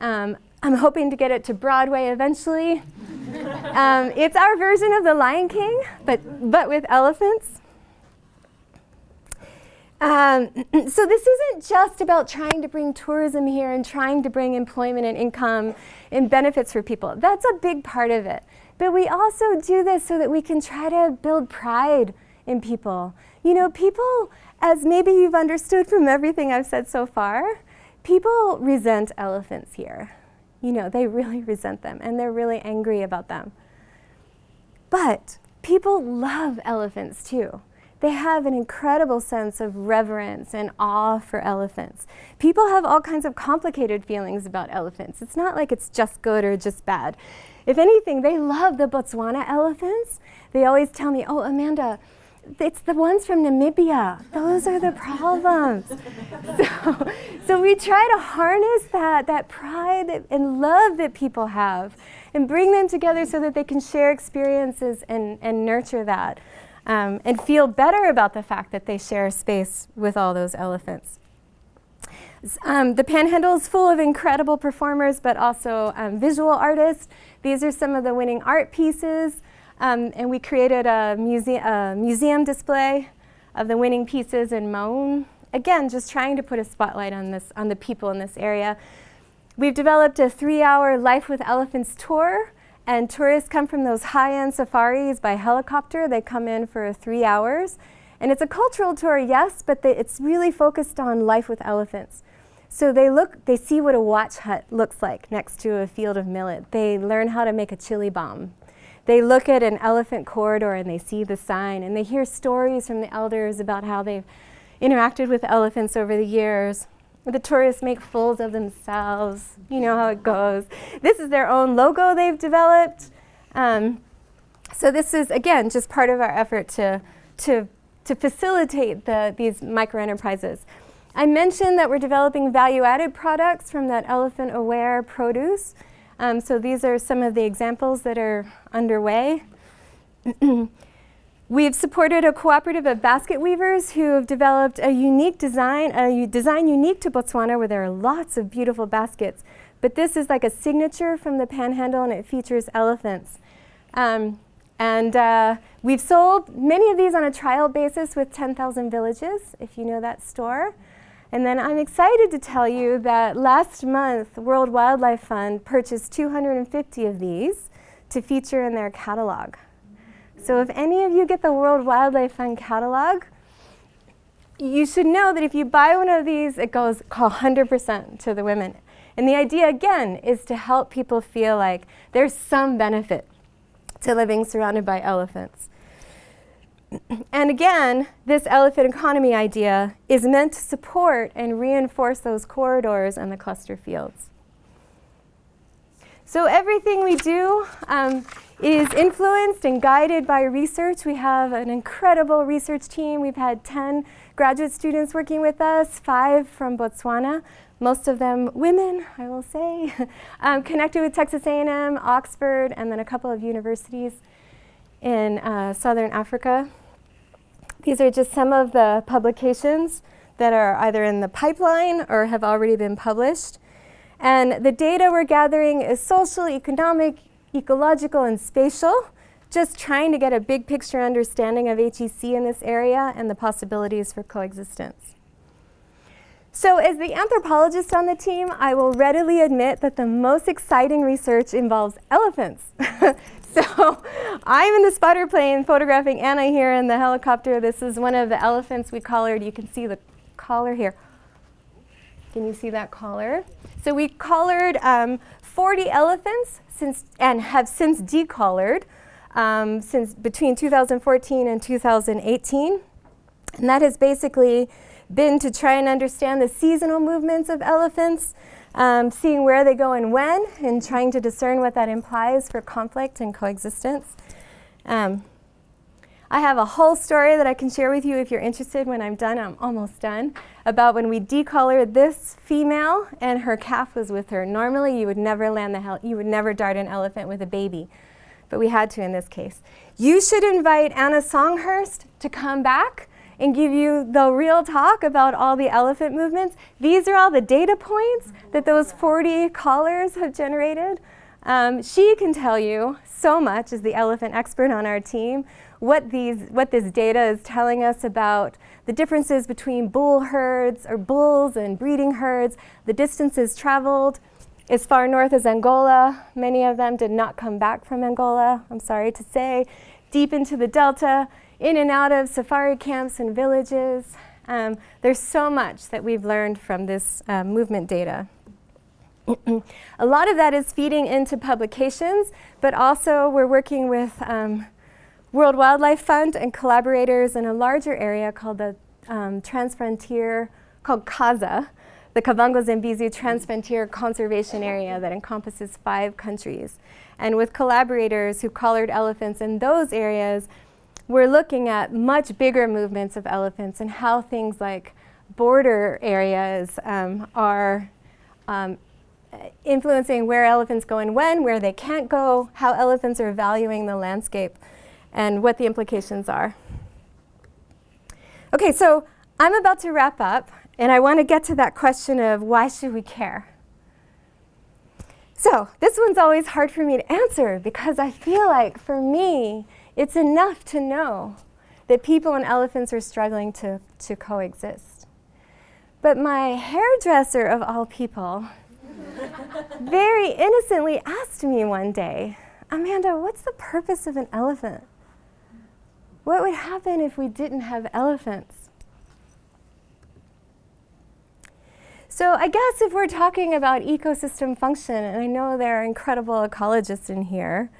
Um, I'm hoping to get it to Broadway eventually. <laughs> um, it's our version of The Lion King, but, but with elephants. Um, <clears throat> so this isn't just about trying to bring tourism here and trying to bring employment and income and benefits for people. That's a big part of it. But we also do this so that we can try to build pride in people. You know, people as maybe you've understood from everything I've said so far, people resent elephants here. You know, they really <laughs> resent them and they're really angry about them. But people love elephants too. They have an incredible sense of reverence and awe for elephants. People have all kinds of complicated feelings about elephants. It's not like it's just good or just bad. If anything, they love the Botswana elephants. They always tell me, oh, Amanda, it's the ones from Namibia. Those are the problems. so, so we try to harness that, that pride and love that people have and bring them together so that they can share experiences and, and nurture that um, and feel better about the fact that they share space with all those elephants. Um, the Panhandle is full of incredible performers, but also um, visual artists. These are some of the winning art pieces. Um, and we created a, muse a, museum display of the winning pieces in Maun. Again, just trying to put a spotlight on, this, on the people in this area. We've developed a three-hour Life with Elephants tour, and tourists come from those high-end safaris by helicopter. They come in for three hours. And it's a cultural tour, yes, but they, it's really focused on life with elephants. So they look, they see what a watch hut looks like next to a field of millet. They learn how to make a chili bomb. They look at an elephant corridor and they see the sign and they hear stories from the elders about how they've interacted with elephants over the years. The tourists make fools of themselves. You know how it goes. This is their own logo they've developed. Um, so this is, again, just part of our effort to, to, to facilitate the, these micro-enterprises. I mentioned that we're developing value-added products from that elephant-aware produce. Um, so these are some of the examples that are underway. <clears throat> We've supported a cooperative of basket weavers who have developed a unique design, a design unique to Botswana where there are lots of beautiful baskets. But this is like a signature from the panhandle and it features elephants. Um, and uh, we've sold many of these on a trial basis with 10,000 villages, if you know that store. And then I'm excited to tell you that last month, World Wildlife Fund purchased 250 of these to feature in their catalog. So if any of you get the World Wildlife Fund catalog, you should know that if you buy one of these, it goes 100% to the women. And the idea, again, is to help people feel like there's some benefit to living surrounded by elephants. And again, this elephant economy idea is meant to support and reinforce those corridors and the cluster fields. So everything we do um, is influenced and guided by research. We have an incredible research team. We've had 10 graduate students working with us, five from Botswana, most of them women, I will say, <laughs> um, connected with Texas A&M, Oxford, and then a couple of universities in uh, Southern Africa. These are just some of the publications that are either in the pipeline or have already been published. And the data we're gathering is social, economic, ecological, and spatial, just trying to get a big picture understanding of HEC in this area and the possibilities for coexistence. So as the anthropologist on the team, I will readily admit that the most exciting research involves elephants. <laughs> <laughs> so I'm in the spotter plane photographing Anna here in the helicopter. This is one of the elephants we collared. You can see the collar here. Can you see that collar? So we collared um, 40 elephants since, and have since decollared um, since between 2014 and 2018. And that has basically been to try and understand the seasonal movements of elephants, um, seeing where they go and when, and trying to discern what that implies for conflict and coexistence. Um, I have a whole story that I can share with you if you're interested when I'm done. I'm almost done. About when we decollared this female and her calf was with her. Normally you would never land the you would never dart an elephant with a baby, but we had to in this case. You should invite Anna Songhurst to come back and give you the real talk about all the elephant movements. These are all the data points that those 40 collars have generated. Um, she can tell you so much as the elephant expert on our team what, these, what this data is telling us about the differences between bull herds or bulls and breeding herds, the distances traveled as far north as Angola. Many of them did not come back from Angola, I'm sorry to say, deep into the delta, in and out of safari camps and villages. Um, there's so much that we've learned from this uh, movement data. <clears throat> a lot of that is feeding into publications, but also we're working with um, World Wildlife Fund and collaborators in a larger area called the um, Transfrontier, called KAZA, the Kavango Zambezi Transfrontier Conservation Area that encompasses five countries. And with collaborators who collared elephants in those areas, we're looking at much bigger movements of elephants and how things like border areas um, are um, influencing where elephants go and when, where they can't go, how elephants are valuing the landscape, and what the implications are. Okay, so I'm about to wrap up, and I want to get to that question of why should we care? So this one's always hard for me to answer because I feel like for me, it's enough to know that people and elephants are struggling to, to coexist. But my hairdresser, of all people, <laughs> very innocently asked me one day, Amanda, what's the purpose of an elephant? What would happen if we didn't have elephants? So I guess if we're talking about ecosystem function, and I know there are incredible ecologists in here,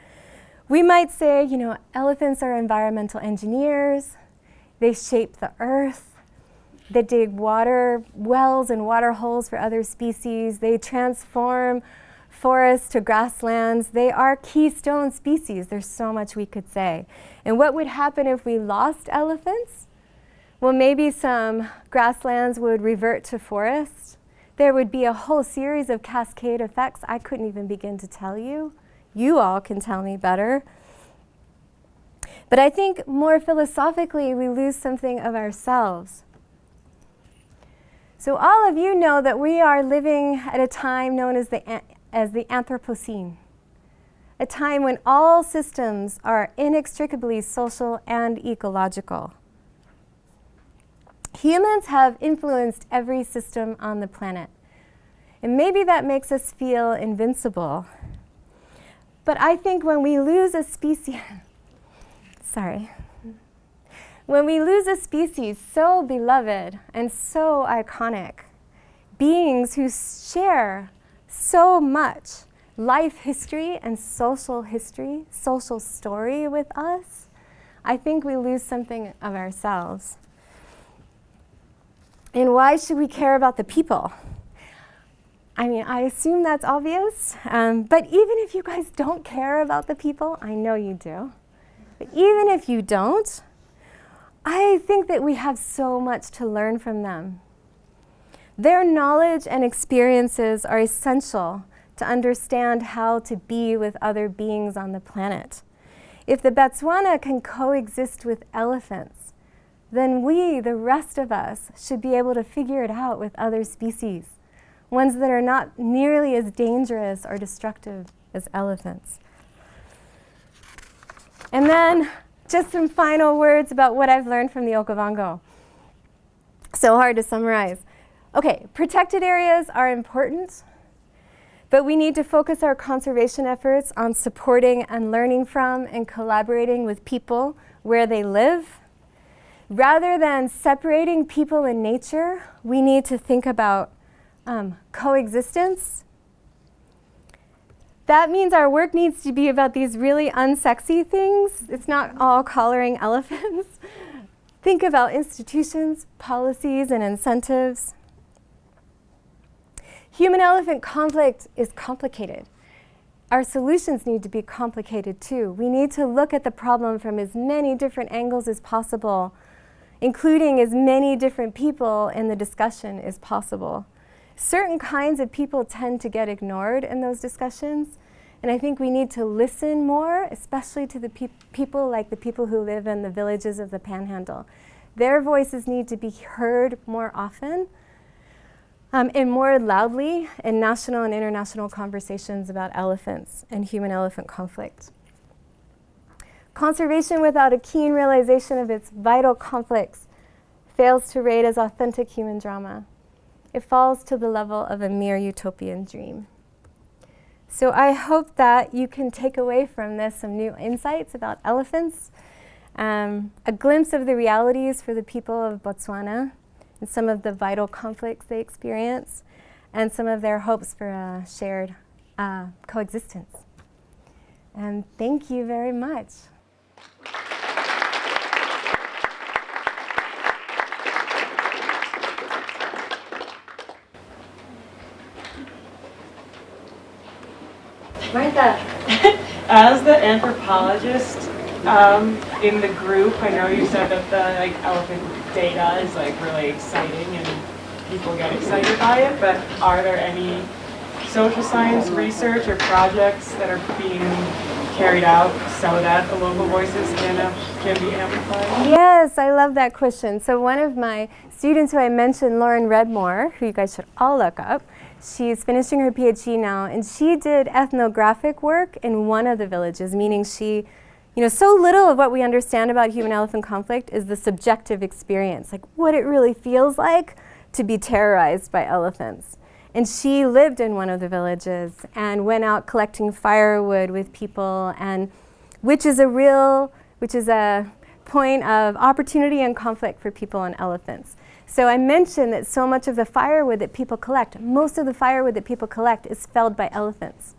we might say, you know, elephants are environmental engineers. They shape the earth. They dig water wells and water holes for other species. They transform forests to grasslands. They are keystone species. There's so much we could say. And what would happen if we lost elephants? Well, maybe some grasslands would revert to forests. There would be a whole series of cascade effects I couldn't even begin to tell you. You all can tell me better. But I think more philosophically, we lose something of ourselves. So all of you know that we are living at a time known as the, as the Anthropocene, a time when all systems are inextricably social and ecological. Humans have influenced every system on the planet. And maybe that makes us feel invincible. But I think when we lose a species, <laughs> sorry, when we lose a species so beloved and so iconic, beings who share so much life history and social history, social story with us, I think we lose something of ourselves. And why should we care about the people? I mean, I assume that's obvious, um, but even if you guys don't care about the people, I know you do, but even if you don't, I think that we have so much to learn from them. Their knowledge and experiences are essential to understand how to be with other beings on the planet. If the Batswana can coexist with elephants, then we, the rest of us, should be able to figure it out with other species, ones that are not nearly as dangerous or destructive as elephants. And then just some final words about what I've learned from the Okavango. So hard to summarize. Okay, protected areas are important, but we need to focus our conservation efforts on supporting and learning from and collaborating with people where they live. Rather than separating people and nature, we need to think about um, coexistence. That means our work needs to be about these really unsexy things. It's not all collaring elephants. <laughs> think about institutions, policies, and incentives. Human-elephant conflict is complicated. Our solutions need to be complicated too. We need to look at the problem from as many different angles as possible, including as many different people in the discussion as possible. Certain kinds of people tend to get ignored in those discussions, and I think we need to listen more, especially to the pe people like the people who live in the villages of the Panhandle. Their voices need to be heard more often um, and more loudly in national and international conversations about elephants and human-elephant conflict. Conservation without a keen realization of its vital conflicts fails to rate as authentic human drama. It falls to the level of a mere utopian dream. So I hope that you can take away from this some new insights about elephants, um, a glimpse of the realities for the people of Botswana, and some of the vital conflicts they experience, and some of their hopes for a shared uh, coexistence. And thank you very much. Martha. <laughs> As the anthropologist um, in the group, I know you said that the like elephant data is like really exciting and people get excited by it, but are there any social science research or projects that are being carried out so that the local voices can, uh, can be amplified? Yes, I love that question. So one of my students who I mentioned, Lauren Redmore, who you guys should all look up, she's finishing her PhD now, and she did ethnographic work in one of the villages, meaning she you know, so little of what we understand about human-elephant conflict is the subjective experience, like what it really feels like to be terrorized by elephants. And she lived in one of the villages and went out collecting firewood with people, and which is a real, which is a point of opportunity and conflict for people and elephants. So I mentioned that so much of the firewood that people collect, most of the firewood that people collect is felled by elephants,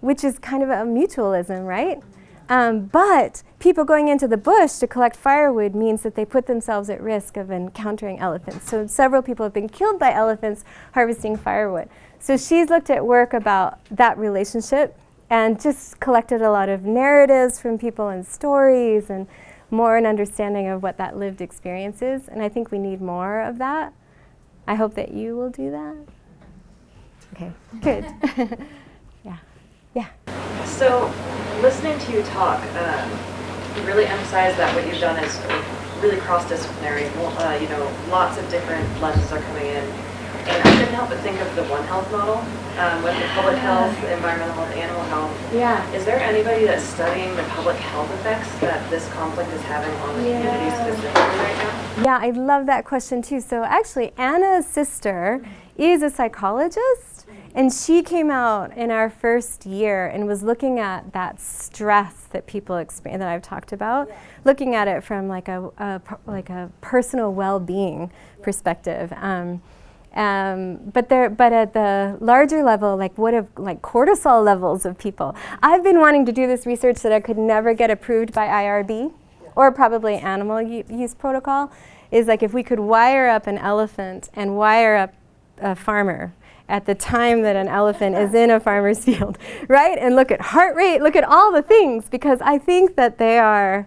which is kind of a mutualism, right? Um, but people going into the bush to collect firewood means that they put themselves at risk of encountering elephants. So several people have been killed by elephants harvesting firewood. So she's looked at work about that relationship and just collected a lot of narratives from people and stories and more an understanding of what that lived experience is. And I think we need more of that. I hope that you will do that. Okay, good. <laughs> yeah. Yeah. So listening to you talk, um, you really emphasize that what you've done is really cross-disciplinary. Uh, you know, lots of different lenses are coming in. And I couldn't help but think of the One Health model um, with the public health, the environmental health, animal health. Yeah. Is there anybody that's studying the public health effects that this conflict is having on the yeah. community specifically right now? Yeah, I love that question too. So actually, Anna's sister is a psychologist and she came out in our first year and was looking at that stress that people experience that I've talked about, yeah. looking at it from like a, a like a personal well-being yeah. perspective. Um, um, but there, but at the larger level, like what if like cortisol levels of people? I've been wanting to do this research that I could never get approved by IRB, or probably animal use protocol. Is like if we could wire up an elephant and wire up a farmer at the time that an elephant is in a farmer's <laughs> field, right? And look at heart rate, look at all the things, because I think that they are,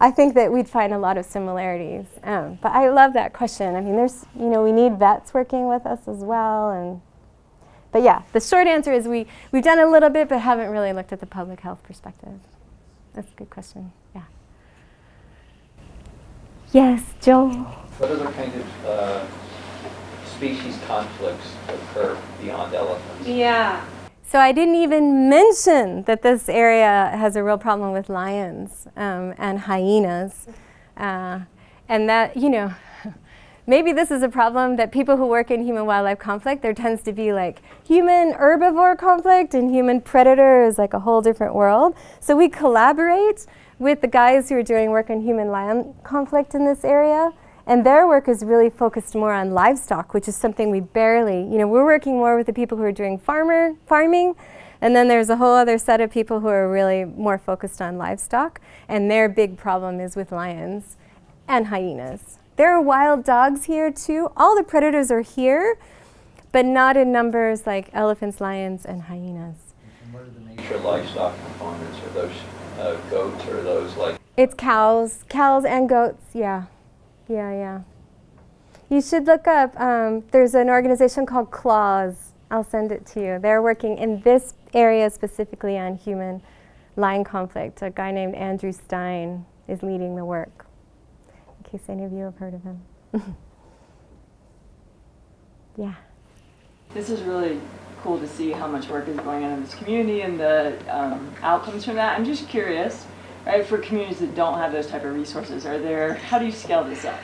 I think that we'd find a lot of similarities. Um, but I love that question. I mean, there's, you know, we need vets working with us as well. And, but yeah, the short answer is we, we've done a little bit, but haven't really looked at the public health perspective. That's a good question, yeah. Yes, Joel? What other kind of uh, species conflicts occur beyond elephants? Yeah. So I didn't even mention that this area has a real problem with lions um, and hyenas. Uh, and that, you know, <laughs> maybe this is a problem that people who work in human-wildlife conflict, there tends to be like human herbivore conflict and human predator is like a whole different world. So we collaborate with the guys who are doing work on human-lion conflict in this area. And their work is really focused more on livestock, which is something we barely, you know, we're working more with the people who are doing farmer farming, and then there's a whole other set of people who are really more focused on livestock, and their big problem is with lions and hyenas. There are wild dogs here too. All the predators are here, but not in numbers like elephants, lions, and hyenas. And what are the major livestock components? Are those uh, goats or those like? It's cows, cows and goats, yeah. Yeah, yeah. You should look up, um, there's an organization called CLAWS. I'll send it to you. They're working in this area specifically on human lion conflict. A guy named Andrew Stein is leading the work, in case any of you have heard of him. <laughs> yeah. This is really cool to see how much work is going on in this community and the um, outcomes from that. I'm just curious, right, for communities that don't have those type of resources, are there, how do you scale this up?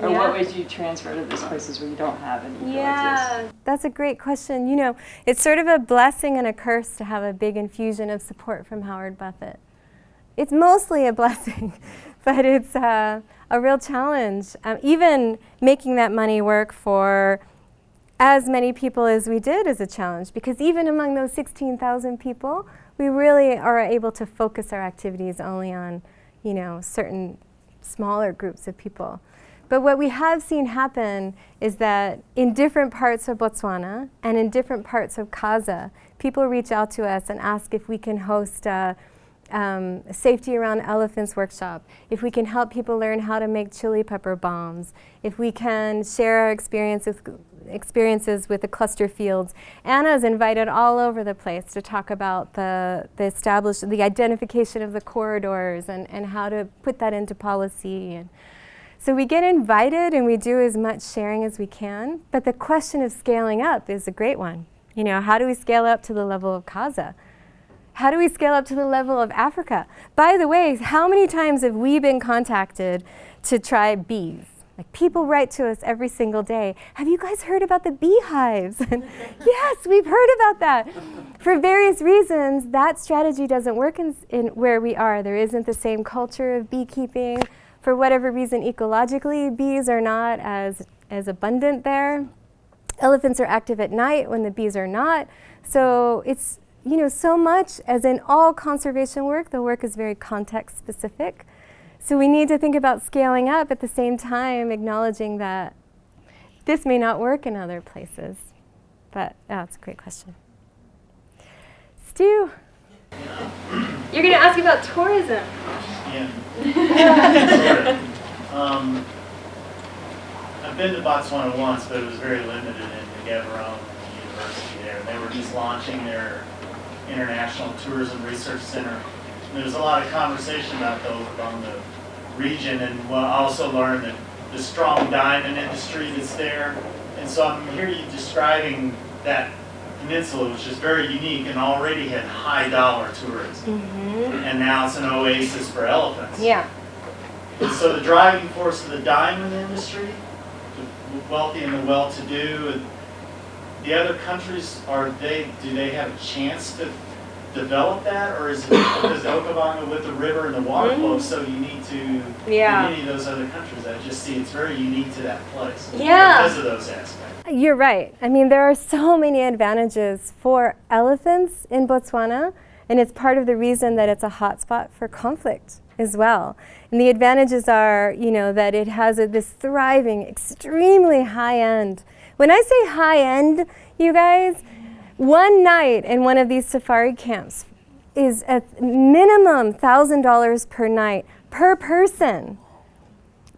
Or Yeah. what ways do you transfer to those places where you don't have any villages? Yeah. That's a great question. You know, it's sort of a blessing and a curse to have a big infusion of support from Howard Buffett. It's mostly a <laughs> blessing, but it's uh, a real challenge. Um, even making that money work for as many people as we did is a challenge because even among those 16,000 people, we really are able to focus our activities only on, you know, certain smaller groups of people. But what we have seen happen is that in different parts of Botswana and in different parts of Kaza, people reach out to us and ask if we can host a, um, safety around elephants workshop, if we can help people learn how to make chili pepper bombs, if we can share our experiences, experiences with the cluster fields. Anna's invited all over the place to talk about the, the establish, the identification of the corridors and, and how to put that into policy. And, so we get invited and we do as much sharing as we can, but the question of scaling up is a great one. You know, how do we scale up to the level of Kaza? How do we scale up to the level of Africa? By the way, how many times have we been contacted to try bees? Like people write to us every single day, have you guys heard about the beehives? <laughs> And yes, we've heard about that. For various reasons, that strategy doesn't work in, in where we are. There isn't the same culture of beekeeping for whatever reason, ecologically, bees are not as, as abundant there. Elephants are active at night when the bees are not. So it's, you know, so much as in all conservation work, the work is very context specific. So we need to think about scaling up at the same time, acknowledging that this may not work in other places. But oh, that's a great question. Stu? You're going to ask about tourism. Yeah. <laughs> um, I've been to Botswana once, but it was very limited in the Gaborone University there. They were just launching their International Tourism Research Center. And there was a lot of conversation about those on the region, and well, also learned that the strong diamond industry that's there. And so I'm here you describing that peninsula, which is very unique and already had high dollar tourism. Mm-hmm. And now it's an oasis for elephants. Yeah. And so the driving force of the diamond industry, the wealthy and the well-to-do, and the other countries, are they, do they have a chance to develop that? Or is it because the Okavango with the river and the water mm-hmm. flow is so unique to Yeah. any of those other countries? I just see it's very unique to that place. Yeah. Because of those aspects. You're right. I mean, there are so many advantages for elephants in Botswana, and it's part of the reason that it's a hotspot for conflict as well. And the advantages are, you know, that it has a, this thriving, extremely high-end When I say high end, you guys, one night in one of these safari camps is a minimum $1,000 per night per person.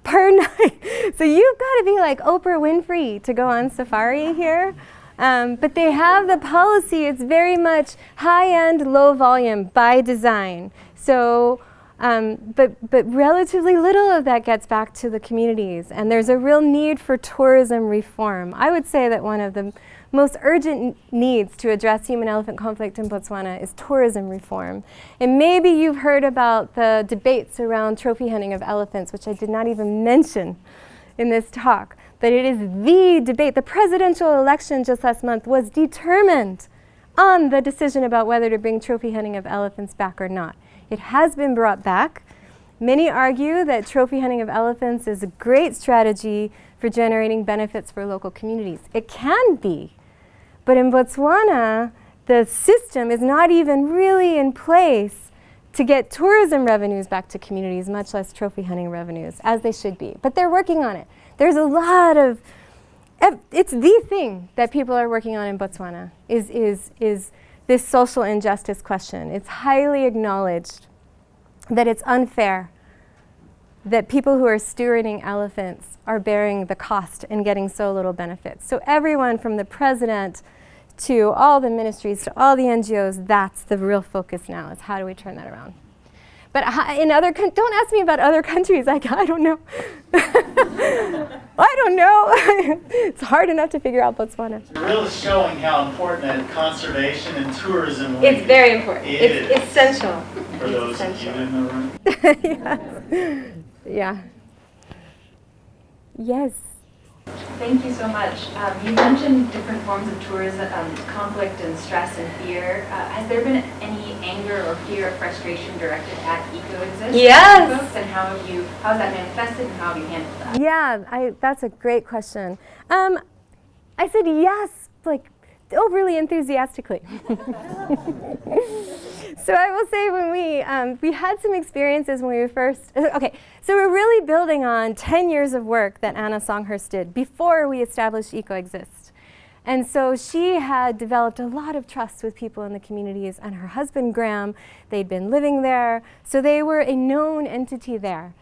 Per <laughs> night. So you've got to be like Oprah Winfrey to go on safari here. Um, but they have the policy, it's very much high end, low volume by design. So, um, but, but relatively little of that gets back to the communities. And there's a real need for tourism reform. I would say that one of the most urgent needs to address human elephant conflict in Botswana is tourism reform. And maybe you've heard about the debates around trophy hunting of elephants, which I did not even mention in this talk. But it is the debate. The presidential election just last month was determined on the decision about whether to bring trophy hunting of elephants back or not. It has been brought back. Many argue that trophy hunting of elephants is a great strategy for generating benefits for local communities. It can be. But in Botswana, the system is not even really in place to get tourism revenues back to communities, much less trophy hunting revenues, as they should be. But they're working on it. There's a lot of, it's the thing that people are working on in Botswana, is, is, is this social injustice question. It's highly acknowledged that it's unfair that people who are stewarding elephants are bearing the cost and getting so little benefit. So everyone from the president to all the ministries to all the NGOs, that's the real focus now is how do we turn that around. But in other, don't ask me about other <laughs> countries. I, I don't know. <laughs> I don't know. <laughs> it's hard enough to figure out Botswana. It's really showing how important that conservation and tourism It's very important. is It's essential. for those of you in the room. yes. Yeah. Yes. Thank you so much. Um, you mentioned different forms of tourism, um, conflict and stress and fear. Uh, has there been any anger or fear or frustration directed at EcoExist? Yes. Folks, and how have you, how has that manifested and how have you handled that? Yeah, I, that's a great question. Um, I said yes, like overly enthusiastically. <laughs> so I will say when we, um, we had some experiences when we were first, okay, so we're really building on 10 years of work that Anna Songhurst did before we established EcoExist. And so she had developed a lot of trust with people in the communities and her husband Graham, they'd been living there, so they were a known entity there.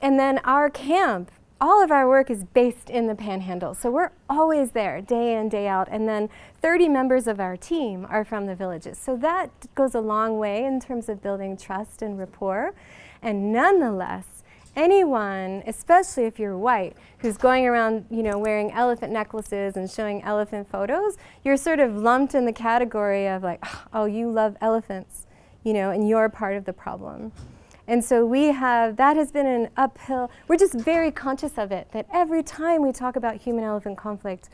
And then our camp, all of our work is based in the panhandle. So we're always there, day in, day out. And then 30 members of our team are from the villages. So that goes a long way in terms of building trust and rapport. And nonetheless, anyone, especially if you're white, who's going around, you know, wearing elephant necklaces and showing elephant photos, you're sort of lumped in the category of like, oh, you love elephants, you know, and you're part of the problem. And so we have, that has been an uphill, we're just very conscious of it, that every time we talk about human-elephant conflict,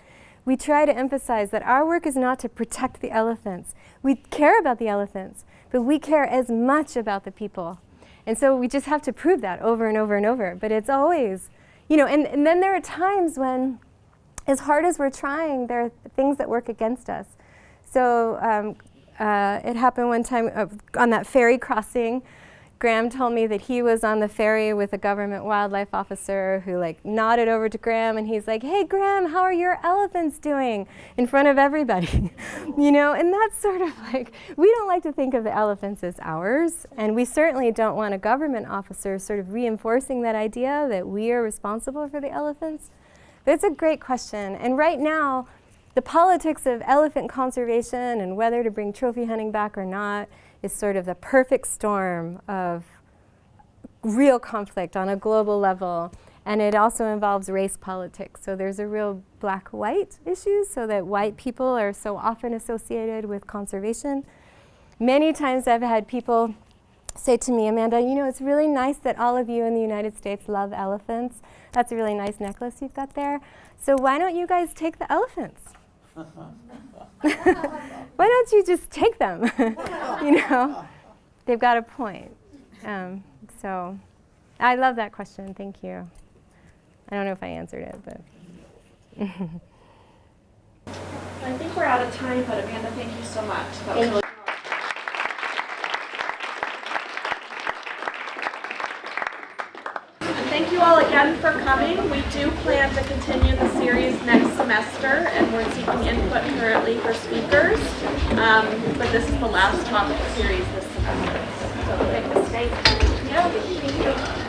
we try to emphasize that our work is not to protect the elephants. We care about the elephants, but we care as much about the people. And so we just have to prove that over and over and over. But it's always, you know, and, and then there are times when, as hard as we're trying, there are things that work against us. So um, uh, it happened one time uh, on that ferry crossing. Graham told me that he was on the ferry with a government wildlife officer who like nodded over to Graham and he's like, hey Graham, how are your elephants doing? In front of everybody, <laughs> you know? And that's sort of <laughs> like, we don't like to think of the elephants as ours and we certainly don't want a government officer sort of reinforcing that idea that we are responsible for the elephants. It's a great question. And right now, the politics of elephant conservation and whether to bring trophy hunting back or not is sort of the perfect storm of real conflict on a global level. And it also involves race politics. So there's a real black-white issue, so that white people are so often associated with conservation. Many times I've had people say to me, Amanda, you know, it's really nice that all of you in the United States love elephants. That's a really nice necklace you've got there. So why don't you guys take the elephants? <laughs> why don't you just take them? <laughs> you know, they've got a point. Um, so I love that question. Thank you. I don't know if I answered it, but. <laughs> I think we're out of time, but Amanda, thank you so much. That was really And thank you all again for coming. We do plan to continue the series next semester, and we're seeking input currently for speakers. Um, but this is the last topic series this semester. So. Yeah, thank you.